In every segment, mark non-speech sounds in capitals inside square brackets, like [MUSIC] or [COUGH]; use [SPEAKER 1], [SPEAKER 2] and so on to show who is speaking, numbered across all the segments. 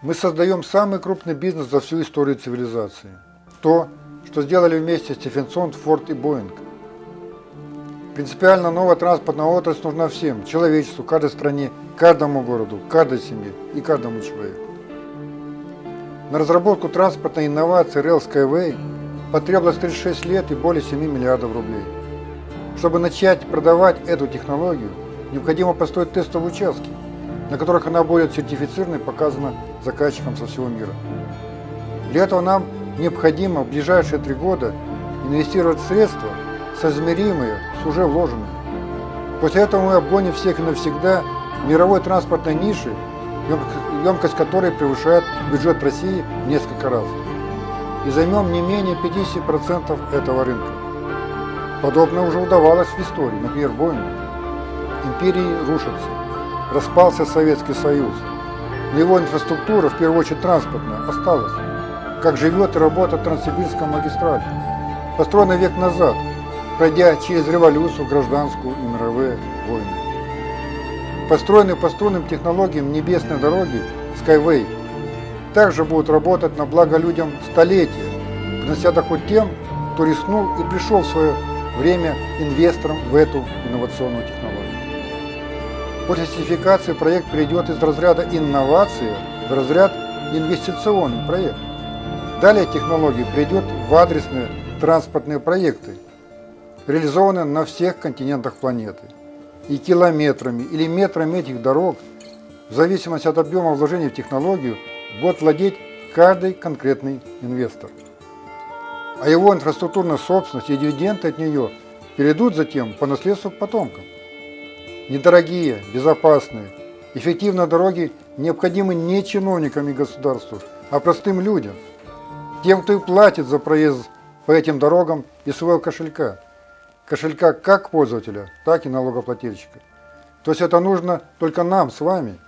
[SPEAKER 1] Мы создаем самый крупный бизнес за всю историю цивилизации. То, что сделали вместе Стефенсон, Форд и Боинг. Принципиально новая транспортная отрасль нужна всем, человечеству, каждой стране, каждому городу, каждой семье и каждому человеку. На разработку транспортной инновации Rail Skyway потребовалось 36 лет и более 7 миллиардов рублей. Чтобы начать продавать эту технологию, необходимо построить тестовые участки, на которых она будет сертифицирована и показана заказчикам со всего мира. Для этого нам необходимо в ближайшие три года инвестировать средства, соизмеримые с уже вложенными. После этого мы обгоним всех и навсегда мировой транспортной ниши, емкость которой превышает бюджет России в несколько раз. И займем не менее 50% этого рынка. Подобное уже удавалось в истории, например, Боингу. Империи рушатся, распался Советский Союз, его инфраструктура, в первую очередь транспортная, осталась. Как живет и работает Транссибирская магистраль, построенная век назад, пройдя через революцию, гражданскую и мировые войны. Построенные по струнным технологиям небесной дороги Skyway также будут работать на благо людям столетия, принося доход тем, кто рискнул и пришел в свое время инвестором в эту инновационную технологию. После сертификации проект перейдет из разряда инновации в разряд инвестиционный проект. Далее технология перейдет в адресные транспортные проекты, реализованные на всех континентах планеты. И километрами или метрами этих дорог, в зависимости от объема вложений в технологию, будет владеть каждый конкретный инвестор. А его инфраструктурная собственность и дивиденды от нее перейдут затем по наследству потомкам. Недорогие, безопасные, эффективные дороги необходимы не чиновникам и государству, а простым людям, тем, кто и платит за проезд по этим дорогам из своего кошелька. Кошелька как пользователя, так и налогоплательщика. То есть это нужно только нам с вами.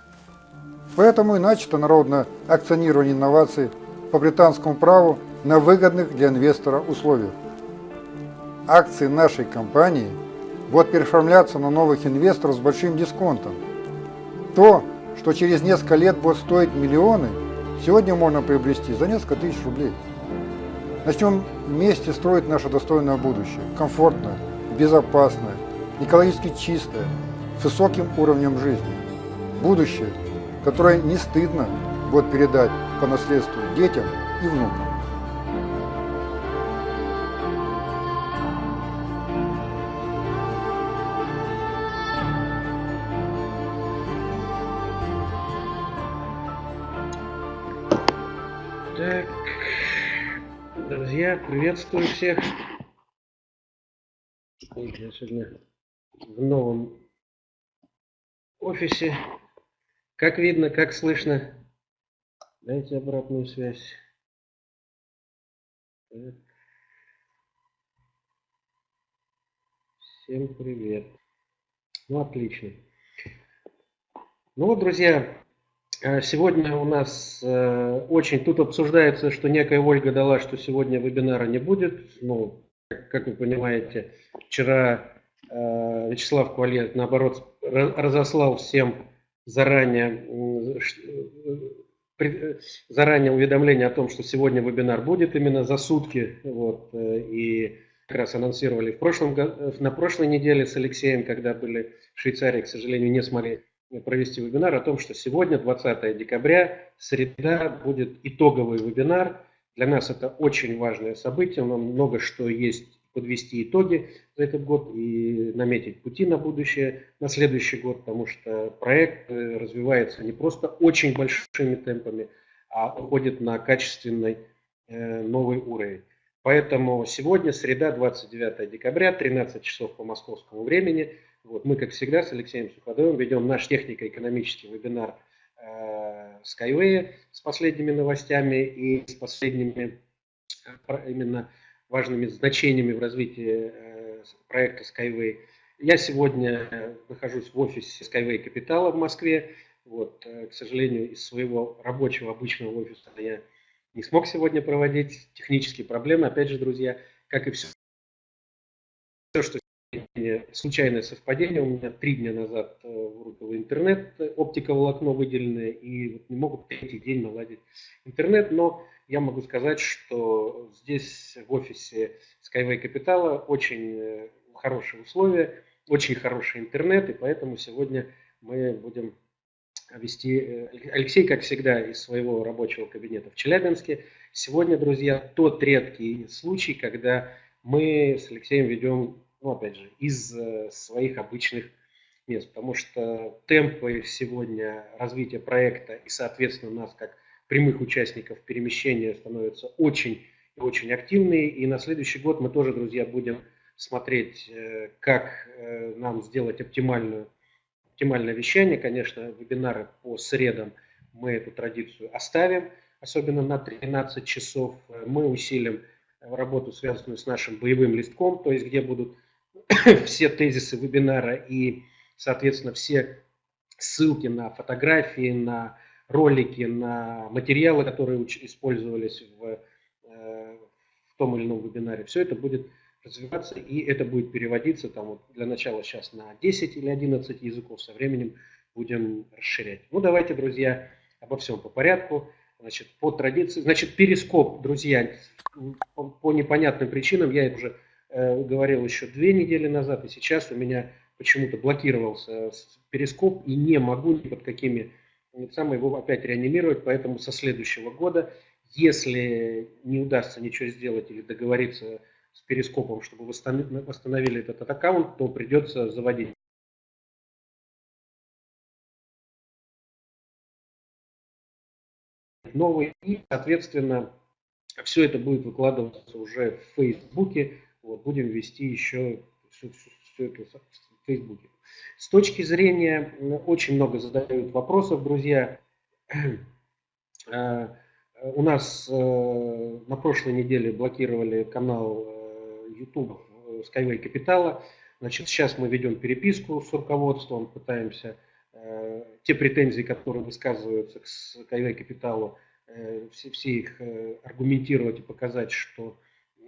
[SPEAKER 1] Поэтому и начато народное акционирование инноваций по британскому праву на выгодных для инвестора условиях. Акции нашей компании – будут переоформляться на новых инвесторов с большим дисконтом. То, что через несколько лет будет стоить миллионы, сегодня можно приобрести за несколько тысяч рублей. Начнем вместе строить наше достойное будущее, комфортное, безопасное, экологически чистое, с высоким уровнем жизни. Будущее, которое не стыдно будет передать по наследству детям и внукам.
[SPEAKER 2] Друзья, приветствую всех. Я сегодня в новом офисе. Как видно, как слышно. Дайте обратную связь. Так. Всем привет. Ну, отлично. Ну вот, друзья, сегодня у нас э, очень, тут обсуждается, что некая Ольга дала, что сегодня вебинара не будет. Ну, как вы понимаете, вчера э, Вячеслав Квалет, наоборот, разослал всем заранее, заранее уведомление о том, что сегодня вебинар будет именно за сутки. Вот, и как раз анонсировали в прошлом, на прошлой неделе с Алексеем, когда были в Швейцарии, к сожалению, не смогли провести вебинар о том, что сегодня, 20 декабря, среда, будет итоговый вебинар. Для нас это очень важное событие, нам много что есть подвести итоги за этот год и наметить пути на будущее, на следующий год, потому что проект э, развивается не просто очень большими темпами, а уходит на качественный э, новый уровень. Поэтому сегодня, среда, 29 декабря, 13 часов по московскому времени – вот мы, как всегда, с Алексеем Суходовым ведем наш технико-экономический вебинар э, Skyway с последними новостями и с последними э, именно важными значениями в развитии э, проекта Skyway. Я сегодня э, нахожусь в офисе Skyway Капитала в Москве. Вот, э, к сожалению, из своего рабочего обычного офиса я не смог сегодня проводить технические проблемы. Опять же, друзья, как и все, все что случайное совпадение. У меня три дня назад э, вырубило интернет, оптиковолокно выделенное, и вот не могут третий день наладить интернет. Но я могу сказать, что здесь в офисе Skyway Capital очень э, хорошие условия, очень хороший интернет, и поэтому сегодня мы будем вести, э, Алексей, как всегда, из своего рабочего кабинета в Челябинске. Сегодня, друзья, тот редкий случай, когда мы с Алексеем ведем, ну, опять же, из э, своих обычных мест, потому что темпы сегодня развития проекта и, соответственно, нас как прямых участников перемещения становятся очень и очень активные. И на следующий год мы тоже, друзья, будем смотреть, э, как нам сделать оптимальную оптимальное вещание. Конечно, вебинары по средам мы эту традицию оставим, особенно на 13 часов. Мы усилим работу, связанную с нашим боевым листком, то есть где будут [COUGHS] все тезисы вебинара и, соответственно, все ссылки на фотографии, на ролики, на материалы, которые использовались в, э, в том или ином вебинаре. Все это будет развиваться, и это будет переводиться там вот для начала сейчас на 10 или 11 языков, со временем будем расширять. Ну, давайте, друзья, обо всем по порядку. Значит, по традиции, значит, перископ, друзья, по, по непонятным причинам, я уже говорил еще две недели назад, и сейчас у меня почему-то блокировался перископ, и не могу ни под какими самое его опять реанимировать, поэтому со следующего года, если не удастся ничего сделать или договориться с перископом, чтобы восстановили этот аккаунт, то придется заводить новый. И, соответственно, все это будет выкладываться уже в Фейсбуке. Вот, будем вести еще все, все, все это в Фейсбуке. С точки зрения, очень много задают вопросов, друзья. Э, у нас э, на прошлой неделе блокировали канал YouTube э, Skyway Капитала. Значит, сейчас мы ведем переписку с руководством, пытаемся те претензии, которые высказываются к Skyway Капиталу, все, все их аргументировать и показать, что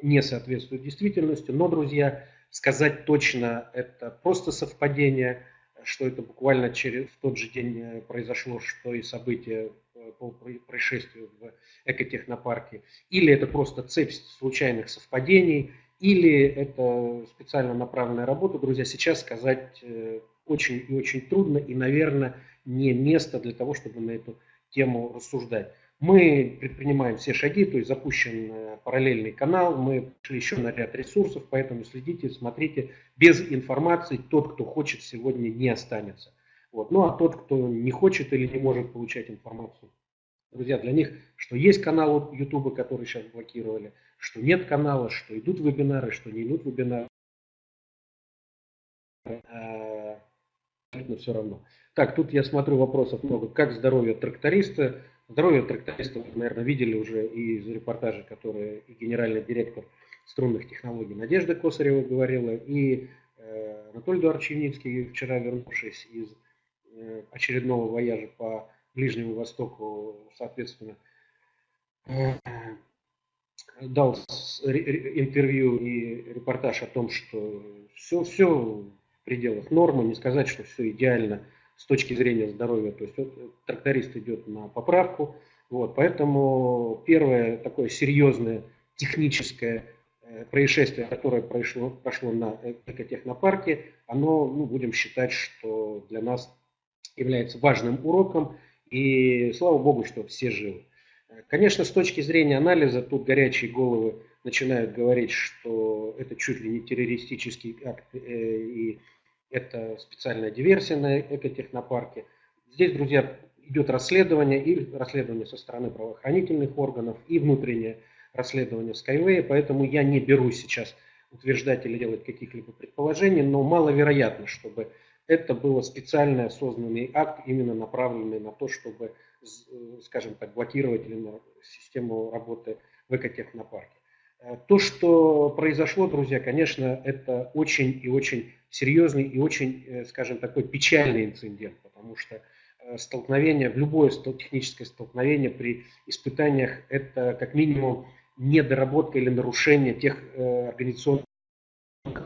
[SPEAKER 2] не соответствует действительности. Но, друзья, сказать точно это просто совпадение, что это буквально через в тот же день э, произошло, что и события э, по происшествию в экотехнопарке, или это просто цепь случайных совпадений, или это специально направленная работа, друзья, сейчас сказать э, очень и очень трудно, и, наверное, не место для того, чтобы на эту тему рассуждать. Мы предпринимаем все шаги, то есть запущен э, параллельный канал, мы пришли еще на ряд ресурсов, поэтому следите, смотрите. Без информации тот, кто хочет, сегодня не останется. Вот. Ну а тот, кто не хочет или не может получать информацию, друзья, для них, что есть канал YouTube, который сейчас блокировали, что нет канала, что идут вебинары, что не идут вебинары. А, абсолютно все равно. Так, тут я смотрю вопросов много. Как здоровье тракториста? Здоровье тракториста вы, наверное, видели уже из репортажа, который и генеральный директор струнных технологий Надежда Косарева говорила, и э, Анатолий Эдуардович вчера вернувшись из э, очередного вояжа по Ближнему Востоку, соответственно, э, дал интервью и репортаж о том, что все, все в пределах нормы, не сказать, что все идеально с точки зрения здоровья. То есть тракторист идет на поправку. Вот, поэтому первое такое серьезное техническое э, происшествие, которое прошло, прошло на экотехнопарке, оно, ну, будем считать, что для нас является важным уроком. И слава богу, что все живы. Конечно, с точки зрения анализа, тут горячие головы начинают говорить, что это чуть ли не террористический акт э, и это специальная диверсия на экотехнопарке. Здесь, друзья, идет расследование, и расследование со стороны правоохранительных органов, и внутреннее расследование Skyway, поэтому я не берусь сейчас утверждать или делать каких-либо предположений, но маловероятно, чтобы это был специально осознанный акт, именно направленный на то, чтобы Э, скажем так, блокировать систему работы в экотехнопарке. Э, то, что произошло, друзья, конечно, это очень и очень серьезный и очень, э, скажем, такой печальный инцидент, потому что столкновение, в любое техническое столкновение при испытаниях это как минимум недоработка или нарушение тех организационных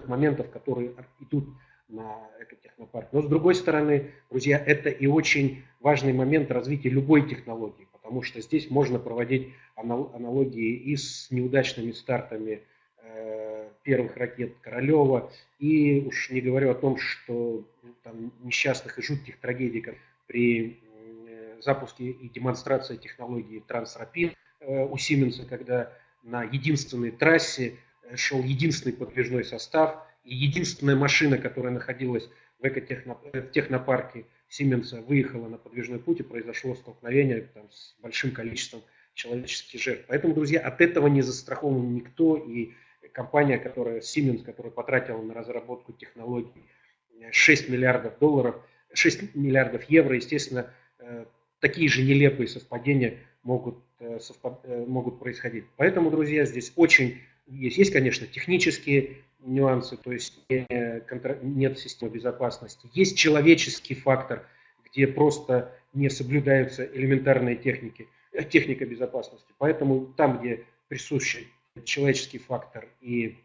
[SPEAKER 2] моментов, которые идут на экотехнопарк. Но с другой стороны, друзья, это и очень важный момент развития любой технологии, потому что здесь можно проводить аналогии и с неудачными стартами э, первых ракет Королева, и уж не говорю о том, что ну, там, несчастных и жутких трагедий, при э, запуске и демонстрации технологии Трансрапин э, у Сименса, когда на единственной трассе шел единственный подвижной состав, и единственная машина, которая находилась в экотехнопарке Сименса, выехала на подвижной путь, и произошло столкновение там, с большим количеством человеческих жертв. Поэтому, друзья, от этого не застрахован никто, и компания, которая, Siemens, которая потратила на разработку технологий 6 миллиардов долларов, 6 миллиардов евро, естественно, э, такие же нелепые совпадения могут, э, совпад... Э, могут происходить. Поэтому, друзья, здесь очень есть, есть, конечно, технические нюансы, то есть нет системы безопасности. Есть человеческий фактор, где просто не соблюдаются элементарные техники, э, техника безопасности. Поэтому там, где присущий человеческий фактор и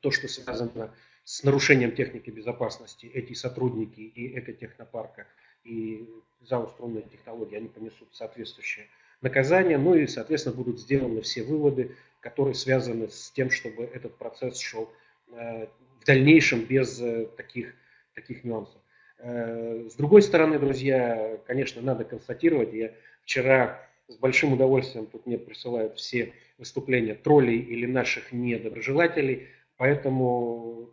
[SPEAKER 2] то, что связано с нарушением техники безопасности, эти сотрудники и экотехнопарка, и ЗАО «Струнные технологии», они понесут соответствующее наказание, ну и, соответственно, будут сделаны все выводы, которые связаны с тем, чтобы этот процесс шел э, в дальнейшем без э, таких, таких нюансов. Э, с другой стороны, друзья, конечно, надо констатировать, я вчера с большим удовольствием тут мне присылают все выступления троллей или наших недоброжелателей, поэтому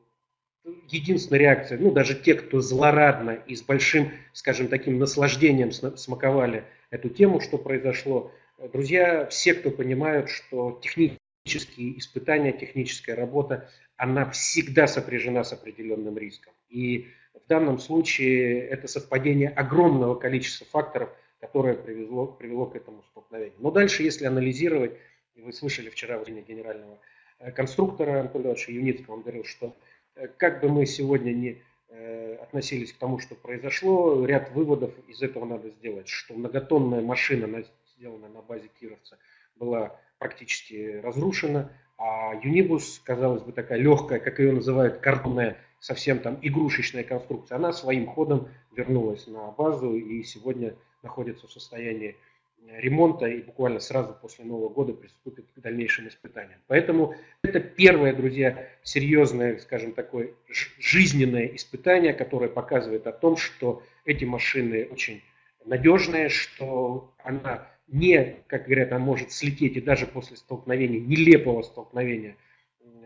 [SPEAKER 2] единственная реакция, ну даже те, кто злорадно и с большим, скажем, таким наслаждением смаковали эту тему, что произошло, друзья, все, кто понимают, что технические испытания, техническая работа, она всегда сопряжена с определенным риском. И в данном случае это совпадение огромного количества факторов, которое привело, привело к этому столкновению. Но дальше, если анализировать, и вы слышали вчера в генерального э, конструктора Анатолия Юницкого, он говорил, что э, как бы мы сегодня не э, относились к тому, что произошло, ряд выводов из этого надо сделать, что многотонная машина, сделанная на базе Кировца, была практически разрушена, а Юнибус, казалось бы, такая легкая, как ее называют, картонная, совсем там игрушечная конструкция, она своим ходом вернулась на базу и сегодня находится в состоянии ремонта и буквально сразу после Нового года приступит к дальнейшим испытаниям. Поэтому это первое, друзья, серьезное, скажем, такое жизненное испытание, которое показывает о том, что эти машины очень надежные, что она не, как говорят, она может слететь и даже после столкновения, нелепого столкновения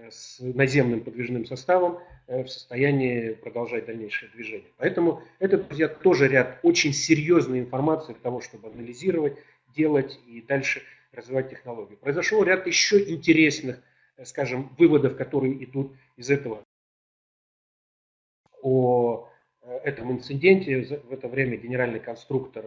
[SPEAKER 2] с наземным подвижным составом э, в состоянии продолжать дальнейшее движение. Поэтому это, друзья, тоже ряд очень серьезной информации для того, чтобы анализировать, делать и дальше развивать технологию. Произошел ряд еще интересных, э, скажем, выводов, которые идут из этого. О э, этом инциденте в это время генеральный конструктор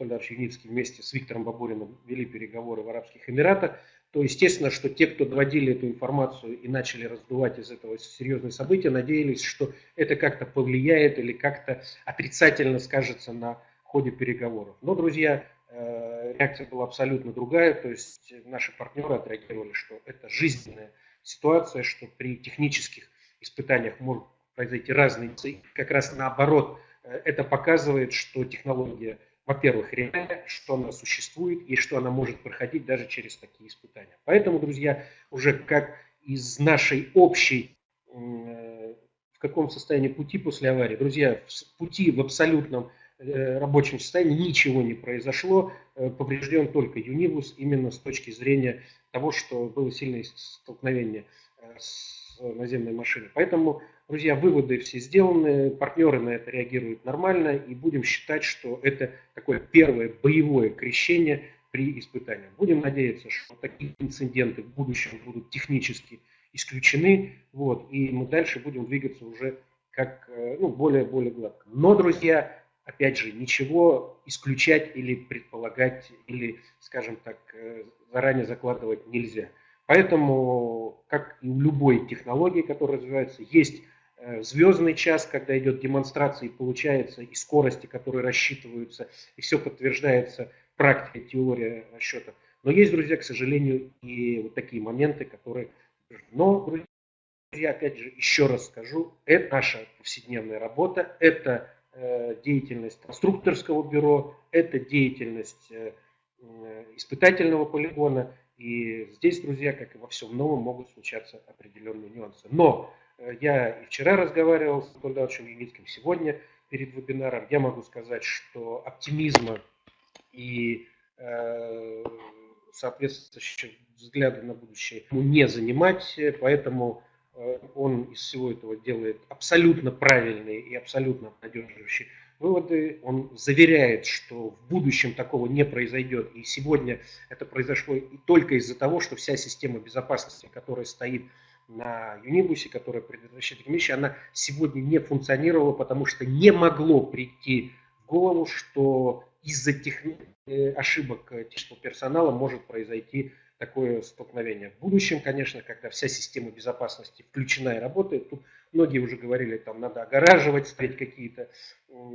[SPEAKER 2] Анатолий Ильич Юницкий вместе с Виктором Бабуриным вели переговоры в Арабских Эмиратах то естественно, что те, кто доводили эту информацию и начали раздувать из этого серьезные события, надеялись, что это как-то повлияет или как-то отрицательно скажется на ходе переговоров. Но, друзья, э, реакция была абсолютно другая, то есть наши партнеры отреагировали, что это жизненная ситуация, что при технических испытаниях могут произойти разные, как раз наоборот, э, это показывает, что технология во-первых, реально, что она существует и что она может проходить даже через такие испытания. Поэтому, друзья, уже как из нашей общей, э, в каком состоянии пути после аварии, друзья, в пути в абсолютном э, рабочем состоянии ничего не произошло, э, поврежден только Юнибус именно с точки зрения того, что было сильное столкновение с наземной машиной. Поэтому Друзья, выводы все сделаны, партнеры на это реагируют нормально, и будем считать, что это такое первое боевое крещение при испытании. Будем надеяться, что такие инциденты в будущем будут технически исключены, вот, и мы дальше будем двигаться уже как э, ну, более-более гладко. Но, друзья, опять же, ничего исключать или предполагать, или, скажем так, э, заранее закладывать нельзя. Поэтому, как и у любой технологии, которая развивается, есть звездный час, когда идет демонстрация и получается, и скорости, которые рассчитываются, и все подтверждается практикой, теория расчетов. Но есть, друзья, к сожалению, и вот такие моменты, которые... Но, друзья, опять же еще раз скажу, это наша повседневная работа, это э, деятельность конструкторского бюро, это деятельность э, испытательного полигона. И здесь, друзья, как и во всем новом, могут случаться определенные нюансы. Но э, я и вчера разговаривал с Анатолием Юницким, сегодня перед вебинаром. Я могу сказать, что оптимизма и э, соответствующего взгляда на будущее ему не занимать, поэтому э, он из всего этого делает абсолютно правильные и абсолютно обнадеживающие выводы. Он заверяет, что в будущем такого не произойдет. И сегодня это произошло и только из-за того, что вся система безопасности, которая стоит на Юнибусе, которая предотвращает вещи, она сегодня не функционировала, потому что не могло прийти в голову, что из-за тех... Э, ошибок технического персонала может произойти такое столкновение. В будущем, конечно, когда вся система безопасности включена и работает, тут многие уже говорили, там надо огораживать, ставить какие-то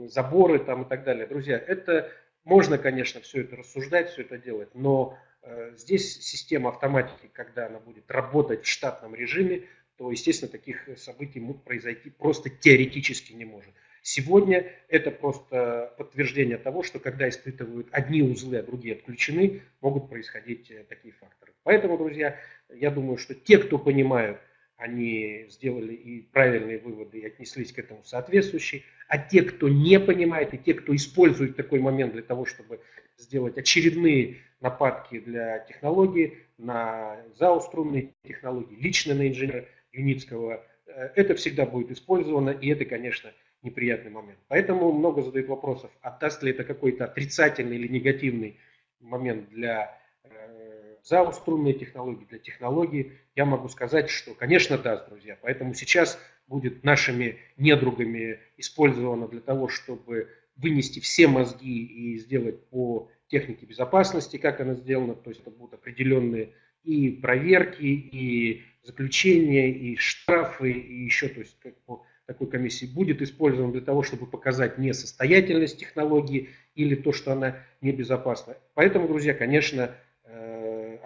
[SPEAKER 2] заборы там и так далее. Друзья, это можно, конечно, все это рассуждать, все это делать, но э, здесь система автоматики, когда она будет работать в штатном режиме, то, естественно, таких событий произойти просто теоретически не может. Сегодня это просто подтверждение того, что когда испытывают одни узлы, а другие отключены, могут происходить э, такие факторы. Поэтому, друзья, я думаю, что те, кто понимают, они сделали и правильные выводы и отнеслись к этому соответствующие, а те, кто не понимает, и те, кто использует такой момент для того, чтобы сделать очередные нападки для технологии, на ЗАО струнные технологии, лично на инженера Юницкого, э, это всегда будет использовано, и это, конечно, неприятный момент. Поэтому много задают вопросов, отдаст ли это какой-то отрицательный или негативный момент для э, ЗАО струнной технологии, для технологии. Я могу сказать, что, конечно, даст, друзья. Поэтому сейчас будет нашими недругами использовано для того, чтобы вынести все мозги и сделать по технике безопасности, как она сделана. То есть это будут определенные и проверки, и заключения, и штрафы, и еще, то есть как по такой комиссии будет использован для того, чтобы показать несостоятельность технологии или то, что она небезопасна. Поэтому, друзья, конечно,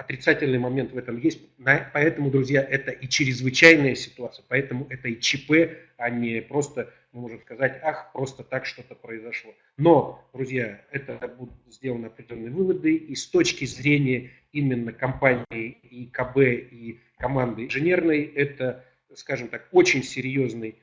[SPEAKER 2] отрицательный момент в этом есть. Поэтому, друзья, это и чрезвычайная ситуация, поэтому это и ЧП, а не просто, мы можем сказать, ах, просто так что-то произошло. Но, друзья, это будут сделаны определенные выводы, и с точки зрения именно компании и КБ, и команды инженерной, это, скажем так, очень серьезный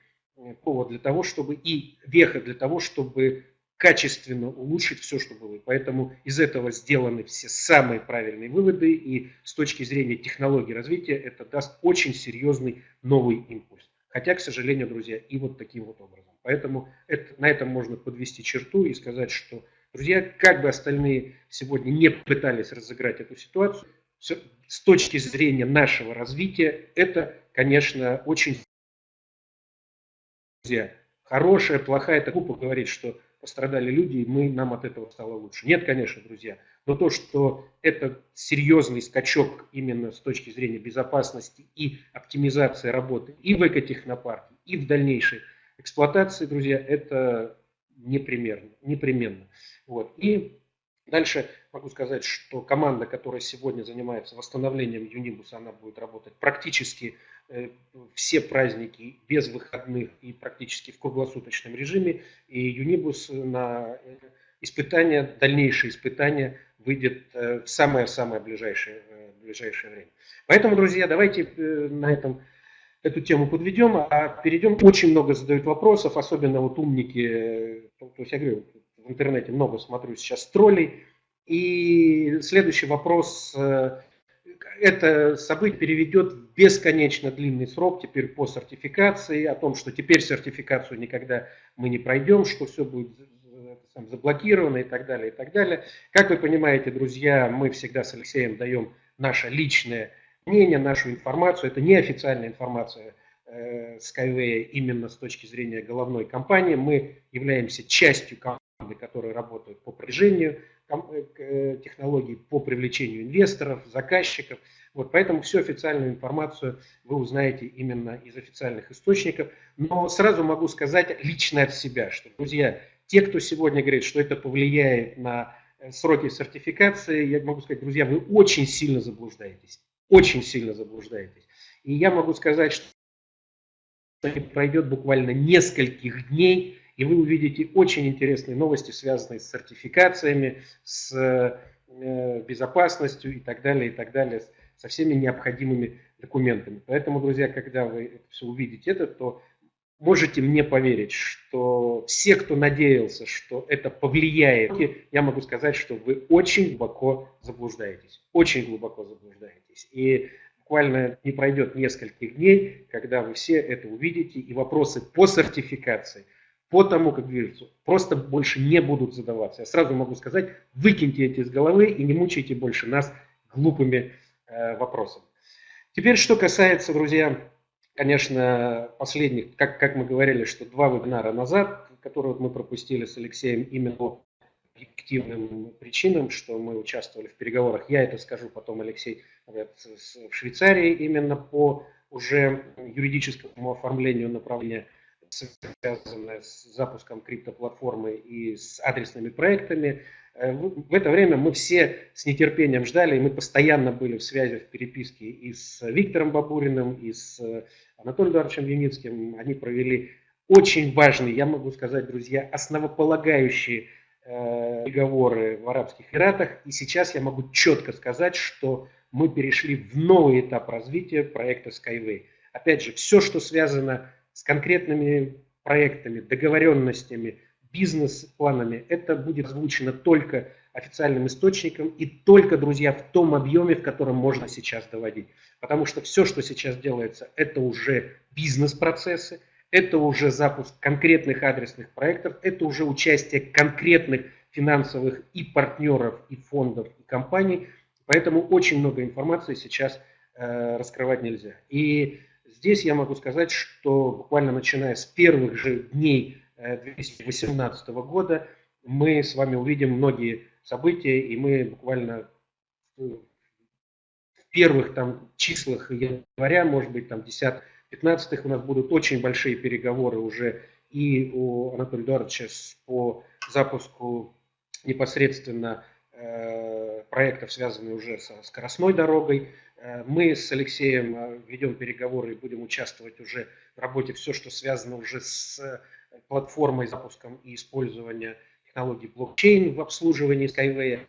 [SPEAKER 2] повод для того, чтобы и веха для того, чтобы качественно улучшить все, что было. поэтому из этого сделаны все самые правильные выводы, и с точки зрения технологии развития это даст очень серьезный новый импульс. Хотя, к сожалению, друзья, и вот таким вот образом. Поэтому это, на этом можно подвести черту и сказать, что, друзья, как бы остальные сегодня не пытались разыграть эту ситуацию, с точки зрения нашего развития, это, конечно, очень друзья, хорошая, плохая, это глупо говорить, что пострадали люди, и мы, нам от этого стало лучше. Нет, конечно, друзья. Но то, что это серьезный скачок именно с точки зрения безопасности и оптимизации работы и в экотехнопарке, и в дальнейшей эксплуатации, друзья, это непременно. непременно. Вот. И дальше могу сказать, что команда, которая сегодня занимается восстановлением Юнибуса, она будет работать практически все праздники без выходных и практически в круглосуточном режиме. И Юнибус на э, испытания, дальнейшие испытания выйдет э, в самое-самое ближайшее, ближайшее время. Поэтому, друзья, давайте на этом эту тему подведем, а перейдем. Очень много задают вопросов, особенно вот умники, то есть я говорю, в интернете много смотрю сейчас троллей. И следующий вопрос это событие переведет в бесконечно длинный срок теперь по сертификации, о том, что теперь сертификацию никогда мы не пройдем, что все будет заблокировано и так далее, и так далее. Как вы понимаете, друзья, мы всегда с Алексеем даем наше личное мнение, нашу информацию. Это неофициальная информация э, Skyway именно с точки зрения головной компании. Мы являемся частью команды, которая работает по продвижению Э, э, технологий по привлечению инвесторов, заказчиков. Вот, поэтому всю официальную информацию вы узнаете именно из официальных источников. Но сразу могу сказать лично от себя, что, друзья, те, кто сегодня говорит, что это повлияет на э, сроки сертификации, я могу сказать, друзья, вы очень сильно заблуждаетесь. Очень сильно заблуждаетесь. И я могу сказать, что пройдет буквально нескольких дней, и вы увидите очень интересные новости, связанные с сертификациями, с э, безопасностью и так далее, и так далее, со всеми необходимыми документами. Поэтому, друзья, когда вы это все увидите, это, то можете мне поверить, что все, кто надеялся, что это повлияет, я могу сказать, что вы очень глубоко заблуждаетесь. Очень глубоко заблуждаетесь. И буквально не пройдет нескольких дней, когда вы все это увидите, и вопросы по сертификации, по тому, как движется, просто больше не будут задаваться. Я сразу могу сказать, выкиньте эти из головы и не мучайте больше нас глупыми э, вопросами. Теперь, что касается, друзья, конечно, последних, как, как мы говорили, что два вебинара назад, которые вот мы пропустили с Алексеем именно объективным причинам, что мы участвовали в переговорах. Я это скажу потом, Алексей, в Швейцарии именно по уже юридическому оформлению направления, связанное с запуском криптоплатформы и с адресными проектами. Э, в это время мы все с нетерпением ждали, и мы постоянно были в связи, в переписке и с Виктором Бабуриным, и с Анатолием Эдуардовичем Юницким. Они провели очень важные, я могу сказать, друзья, основополагающие э, переговоры в Арабских Эмиратах. И сейчас я могу четко сказать, что мы перешли в новый этап развития проекта Skyway. Опять же, все, что связано с конкретными проектами, договоренностями, бизнес-планами, это будет озвучено только официальным источником и только, друзья, в том объеме, в котором можно сейчас доводить. Потому что все, что сейчас делается, это уже бизнес-процессы, это уже запуск конкретных адресных проектов, это уже участие конкретных финансовых и партнеров, и фондов, и компаний. Поэтому очень много информации сейчас э, раскрывать нельзя. И здесь я могу сказать, что буквально начиная с первых же дней 2018 э, года мы с вами увидим многие события, и мы буквально в первых там числах января, может быть, там 10 15 у нас будут очень большие переговоры уже и у Анатолия Эдуардовича по запуску непосредственно э, проектов, связанных уже со скоростной дорогой. Э, мы с Алексеем э, ведем переговоры и будем участвовать уже в работе все, что связано уже с платформой, запуском и использованием технологий блокчейн в обслуживании Skyway.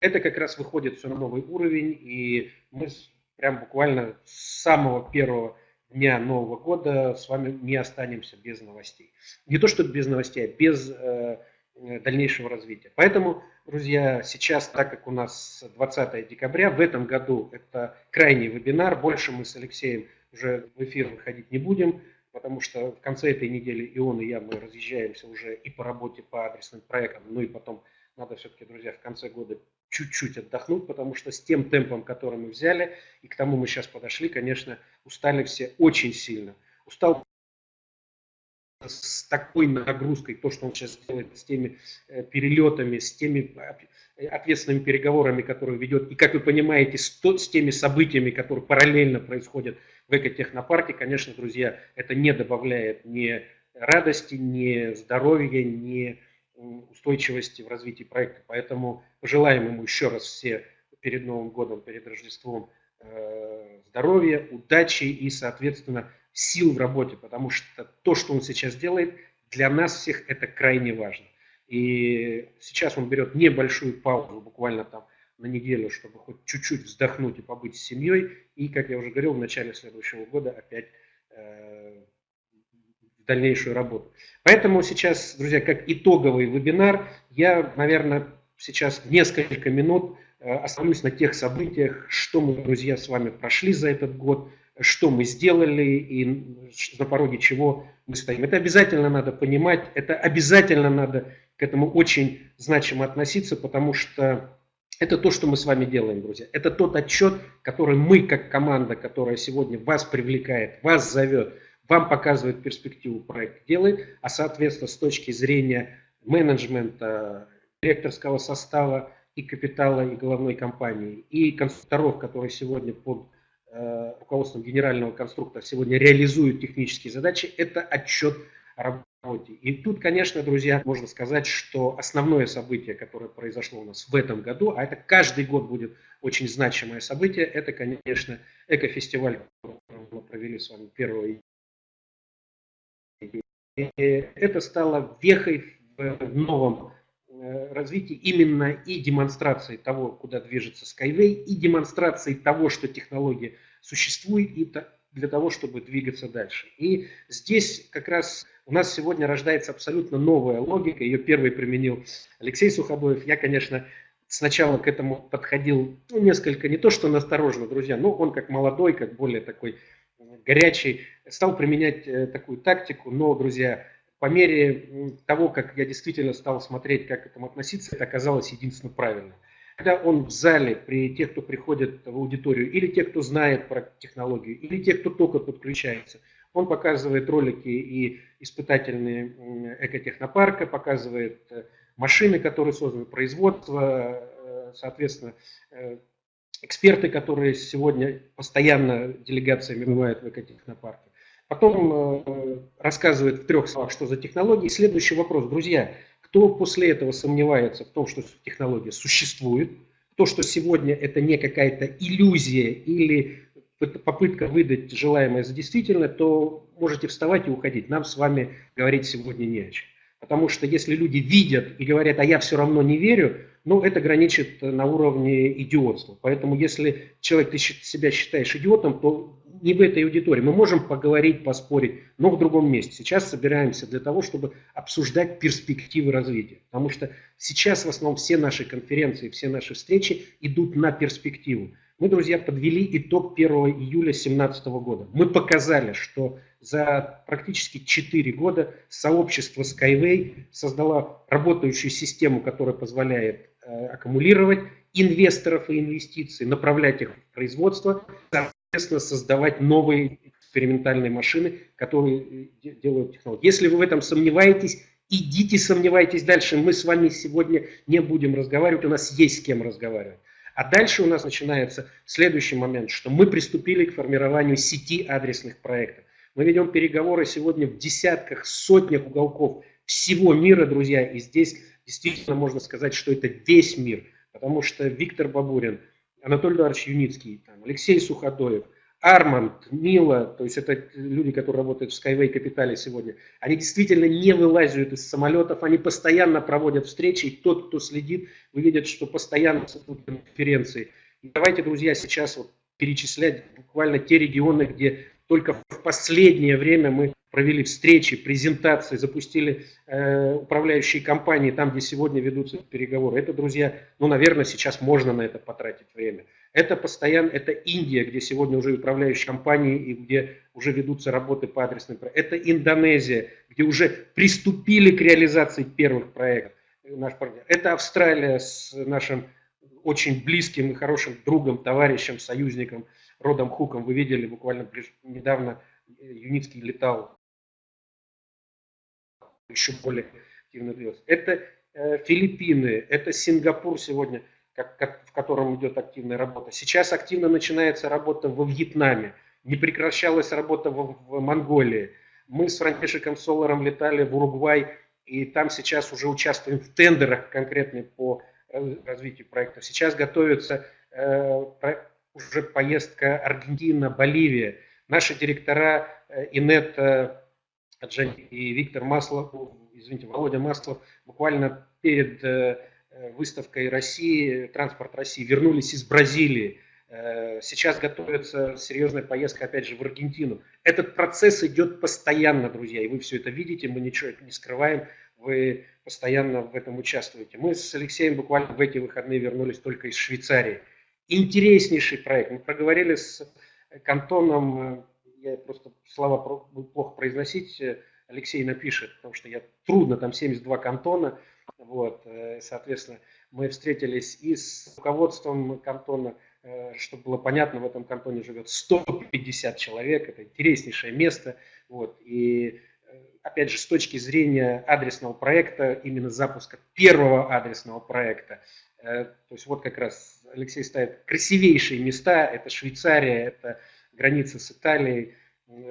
[SPEAKER 2] Это как раз выходит все на новый уровень, и мы прям буквально с самого первого дня Нового года с вами не останемся без новостей. Не то, что без новостей, а без э, дальнейшего развития. Поэтому, друзья, сейчас, так как у нас 20 декабря, в этом году это крайний вебинар, больше мы с Алексеем уже в эфир выходить не будем потому что в конце этой недели и он, и я, мы разъезжаемся уже и по работе по адресным проектам, ну и потом надо все-таки, друзья, в конце года чуть-чуть отдохнуть, потому что с тем темпом, который мы взяли, и к тому мы сейчас подошли, конечно, устали все очень сильно. Устал с такой нагрузкой, то, что он сейчас делает с теми э, перелетами, с теми ответственными переговорами, которые ведет, и, как вы понимаете, с, то, с теми событиями, которые параллельно происходят в экотехнопарке, конечно, друзья, это не добавляет ни радости, ни здоровья, ни устойчивости в развитии проекта. Поэтому пожелаем ему еще раз все перед Новым годом, перед Рождеством э, здоровья, удачи и, соответственно, сил в работе, потому что то, что он сейчас делает, для нас всех это крайне важно. И сейчас он берет небольшую паузу, буквально там на неделю, чтобы хоть чуть-чуть вздохнуть и побыть с семьей. И, как я уже говорил, в начале следующего года опять э, дальнейшую работу. Поэтому сейчас, друзья, как итоговый вебинар, я, наверное, сейчас несколько минут э, остановлюсь на тех событиях, что мы, друзья, с вами прошли за этот год, что мы сделали и на пороге чего мы стоим. Это обязательно надо понимать, это обязательно надо к этому очень значимо относиться, потому что это то, что мы с вами делаем, друзья. Это тот отчет, который мы, как команда, которая сегодня вас привлекает, вас зовет, вам показывает перспективу проекта, делает, а соответственно с точки зрения менеджмента, директорского состава и капитала, и головной компании, и конструкторов, которые сегодня под руководством генерального конструктора сегодня реализуют технические задачи, это отчет о и тут, конечно, друзья, можно сказать, что основное событие, которое произошло у нас в этом году, а это каждый год будет очень значимое событие, это, конечно, экофестиваль, который мы провели с вами 1 это стало вехой в новом э, развитии именно и демонстрации того, куда движется Skyway, и демонстрации того, что технология существует, и для того, чтобы двигаться дальше. И здесь как раз у нас сегодня рождается абсолютно новая логика. Ее первый применил Алексей Суходоев. Я, конечно, сначала к этому подходил ну, несколько, не то что настороженно, друзья, но он как молодой, как более такой горячий, стал применять э, такую тактику. Но, друзья, по мере того, как я действительно стал смотреть, как к этому относиться, это оказалось единственно правильно когда он в зале, при тех, кто приходит в аудиторию, или тех, кто знает про технологию, или тех, кто только подключается, он показывает ролики и испытательные экотехнопарка, показывает э, машины, которые созданы, производство, э, соответственно, э, эксперты, которые сегодня постоянно делегациями бывают в экотехнопарке. Потом рассказывает в трех словах, что за технологии. Следующий вопрос, друзья, кто после этого сомневается в том, что технология существует, то, что сегодня это не какая-то иллюзия или попытка выдать желаемое за действительное, то можете вставать и уходить. Нам с вами говорить сегодня не о чем. Потому что если люди видят и говорят, а я все равно не верю, ну, это граничит на уровне идиотства. Поэтому если человек, ты себя считаешь идиотом, то не в этой аудитории. Мы можем поговорить, поспорить, но в другом месте. Сейчас собираемся для того, чтобы обсуждать перспективы развития. Потому что сейчас в основном все наши конференции, все наши встречи идут на перспективу. Мы, друзья, подвели итог 1 июля 2017 года. Мы показали, что за практически 4 года сообщество Skyway создало работающую систему, которая позволяет э, аккумулировать инвесторов и инвестиции, направлять их в производство, соответственно, создавать новые экспериментальные машины, которые э, делают технологии. Если вы в этом сомневаетесь, идите сомневайтесь дальше. Мы с вами сегодня не будем разговаривать, у нас есть с кем разговаривать. А дальше у нас начинается следующий момент, что мы приступили к формированию сети адресных проектов. Мы ведем переговоры сегодня в десятках, сотнях уголков всего мира, друзья, и здесь действительно можно сказать, что это весь мир, потому что Виктор Бабурин – Анатолий Эдуардович Юницкий, там, Алексей Суходоев, Арманд, Мила, то есть это люди, которые работают в Skyway Капитале сегодня, они действительно не вылазят из самолетов, они постоянно проводят встречи, и тот, кто следит, вы видите, что постоянно идут конференции. И давайте, друзья, сейчас вот перечислять буквально те регионы, где только в последнее время мы провели встречи, презентации, запустили э, управляющие компании там, где сегодня ведутся переговоры. Это, друзья, ну, наверное, сейчас можно на это потратить время. Это постоянно, это Индия, где сегодня уже управляющие компании и где уже ведутся работы по адресным проектам. Это Индонезия, где уже приступили к реализации первых проектов. Наш партнер. Это Австралия с нашим очень близким и хорошим другом, товарищем, союзником Родом Хуком. Вы видели буквально недавно Юницкий летал еще более активно двигаться. Это э, Филиппины, это Сингапур сегодня, как, как, в котором идет активная работа. Сейчас активно начинается работа во Вьетнаме, не прекращалась работа в, в Монголии. Мы с Франтишиком Соларом летали в Уругвай, и там сейчас уже участвуем в тендерах конкретно по развитию проектов. Сейчас готовится э, уже поездка Аргентина, Боливия. Наши директора э, Инет и Виктор Маслов, извините, Володя Маслов буквально перед э, выставкой России, транспорт России, вернулись из Бразилии. Э, сейчас готовится серьезная поездка, опять же, в Аргентину. Этот процесс идет постоянно, друзья, и вы все это видите, мы ничего не скрываем, вы постоянно в этом участвуете. Мы с Алексеем буквально в эти выходные вернулись только из Швейцарии. Интереснейший проект. Мы проговорили с Кантоном я просто слова плохо произносить, э, Алексей напишет, потому что я трудно, там 72 кантона, вот, э, соответственно, мы встретились и с руководством кантона, э, чтобы было понятно, в этом кантоне живет 150 человек, это интереснейшее место, вот, и опять же, с точки зрения адресного проекта, именно запуска первого адресного проекта, то есть вот как раз Алексей ставит красивейшие места, это Швейцария, это границы с Италией,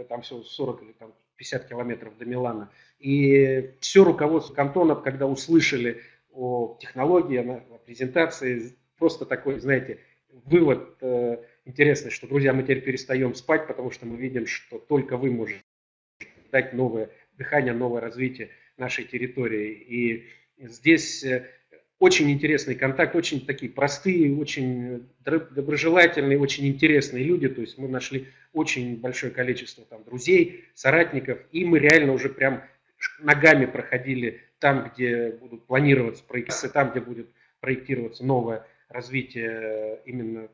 [SPEAKER 2] там все 40 или там 50 километров до Милана. И все руководство кантонов, когда услышали о технологии, о презентации, просто такой, знаете, вывод э, интересный, что, друзья, мы теперь перестаем спать, потому что мы видим, что только вы можете дать новое дыхание, новое развитие нашей территории. И здесь э, очень интересный контакт, очень такие простые, очень доброжелательные, очень интересные люди. То есть мы нашли очень большое количество там, друзей, соратников, и мы реально уже прям ногами проходили там, где будут планироваться проекты, там, где будет проектироваться новое развитие э, именно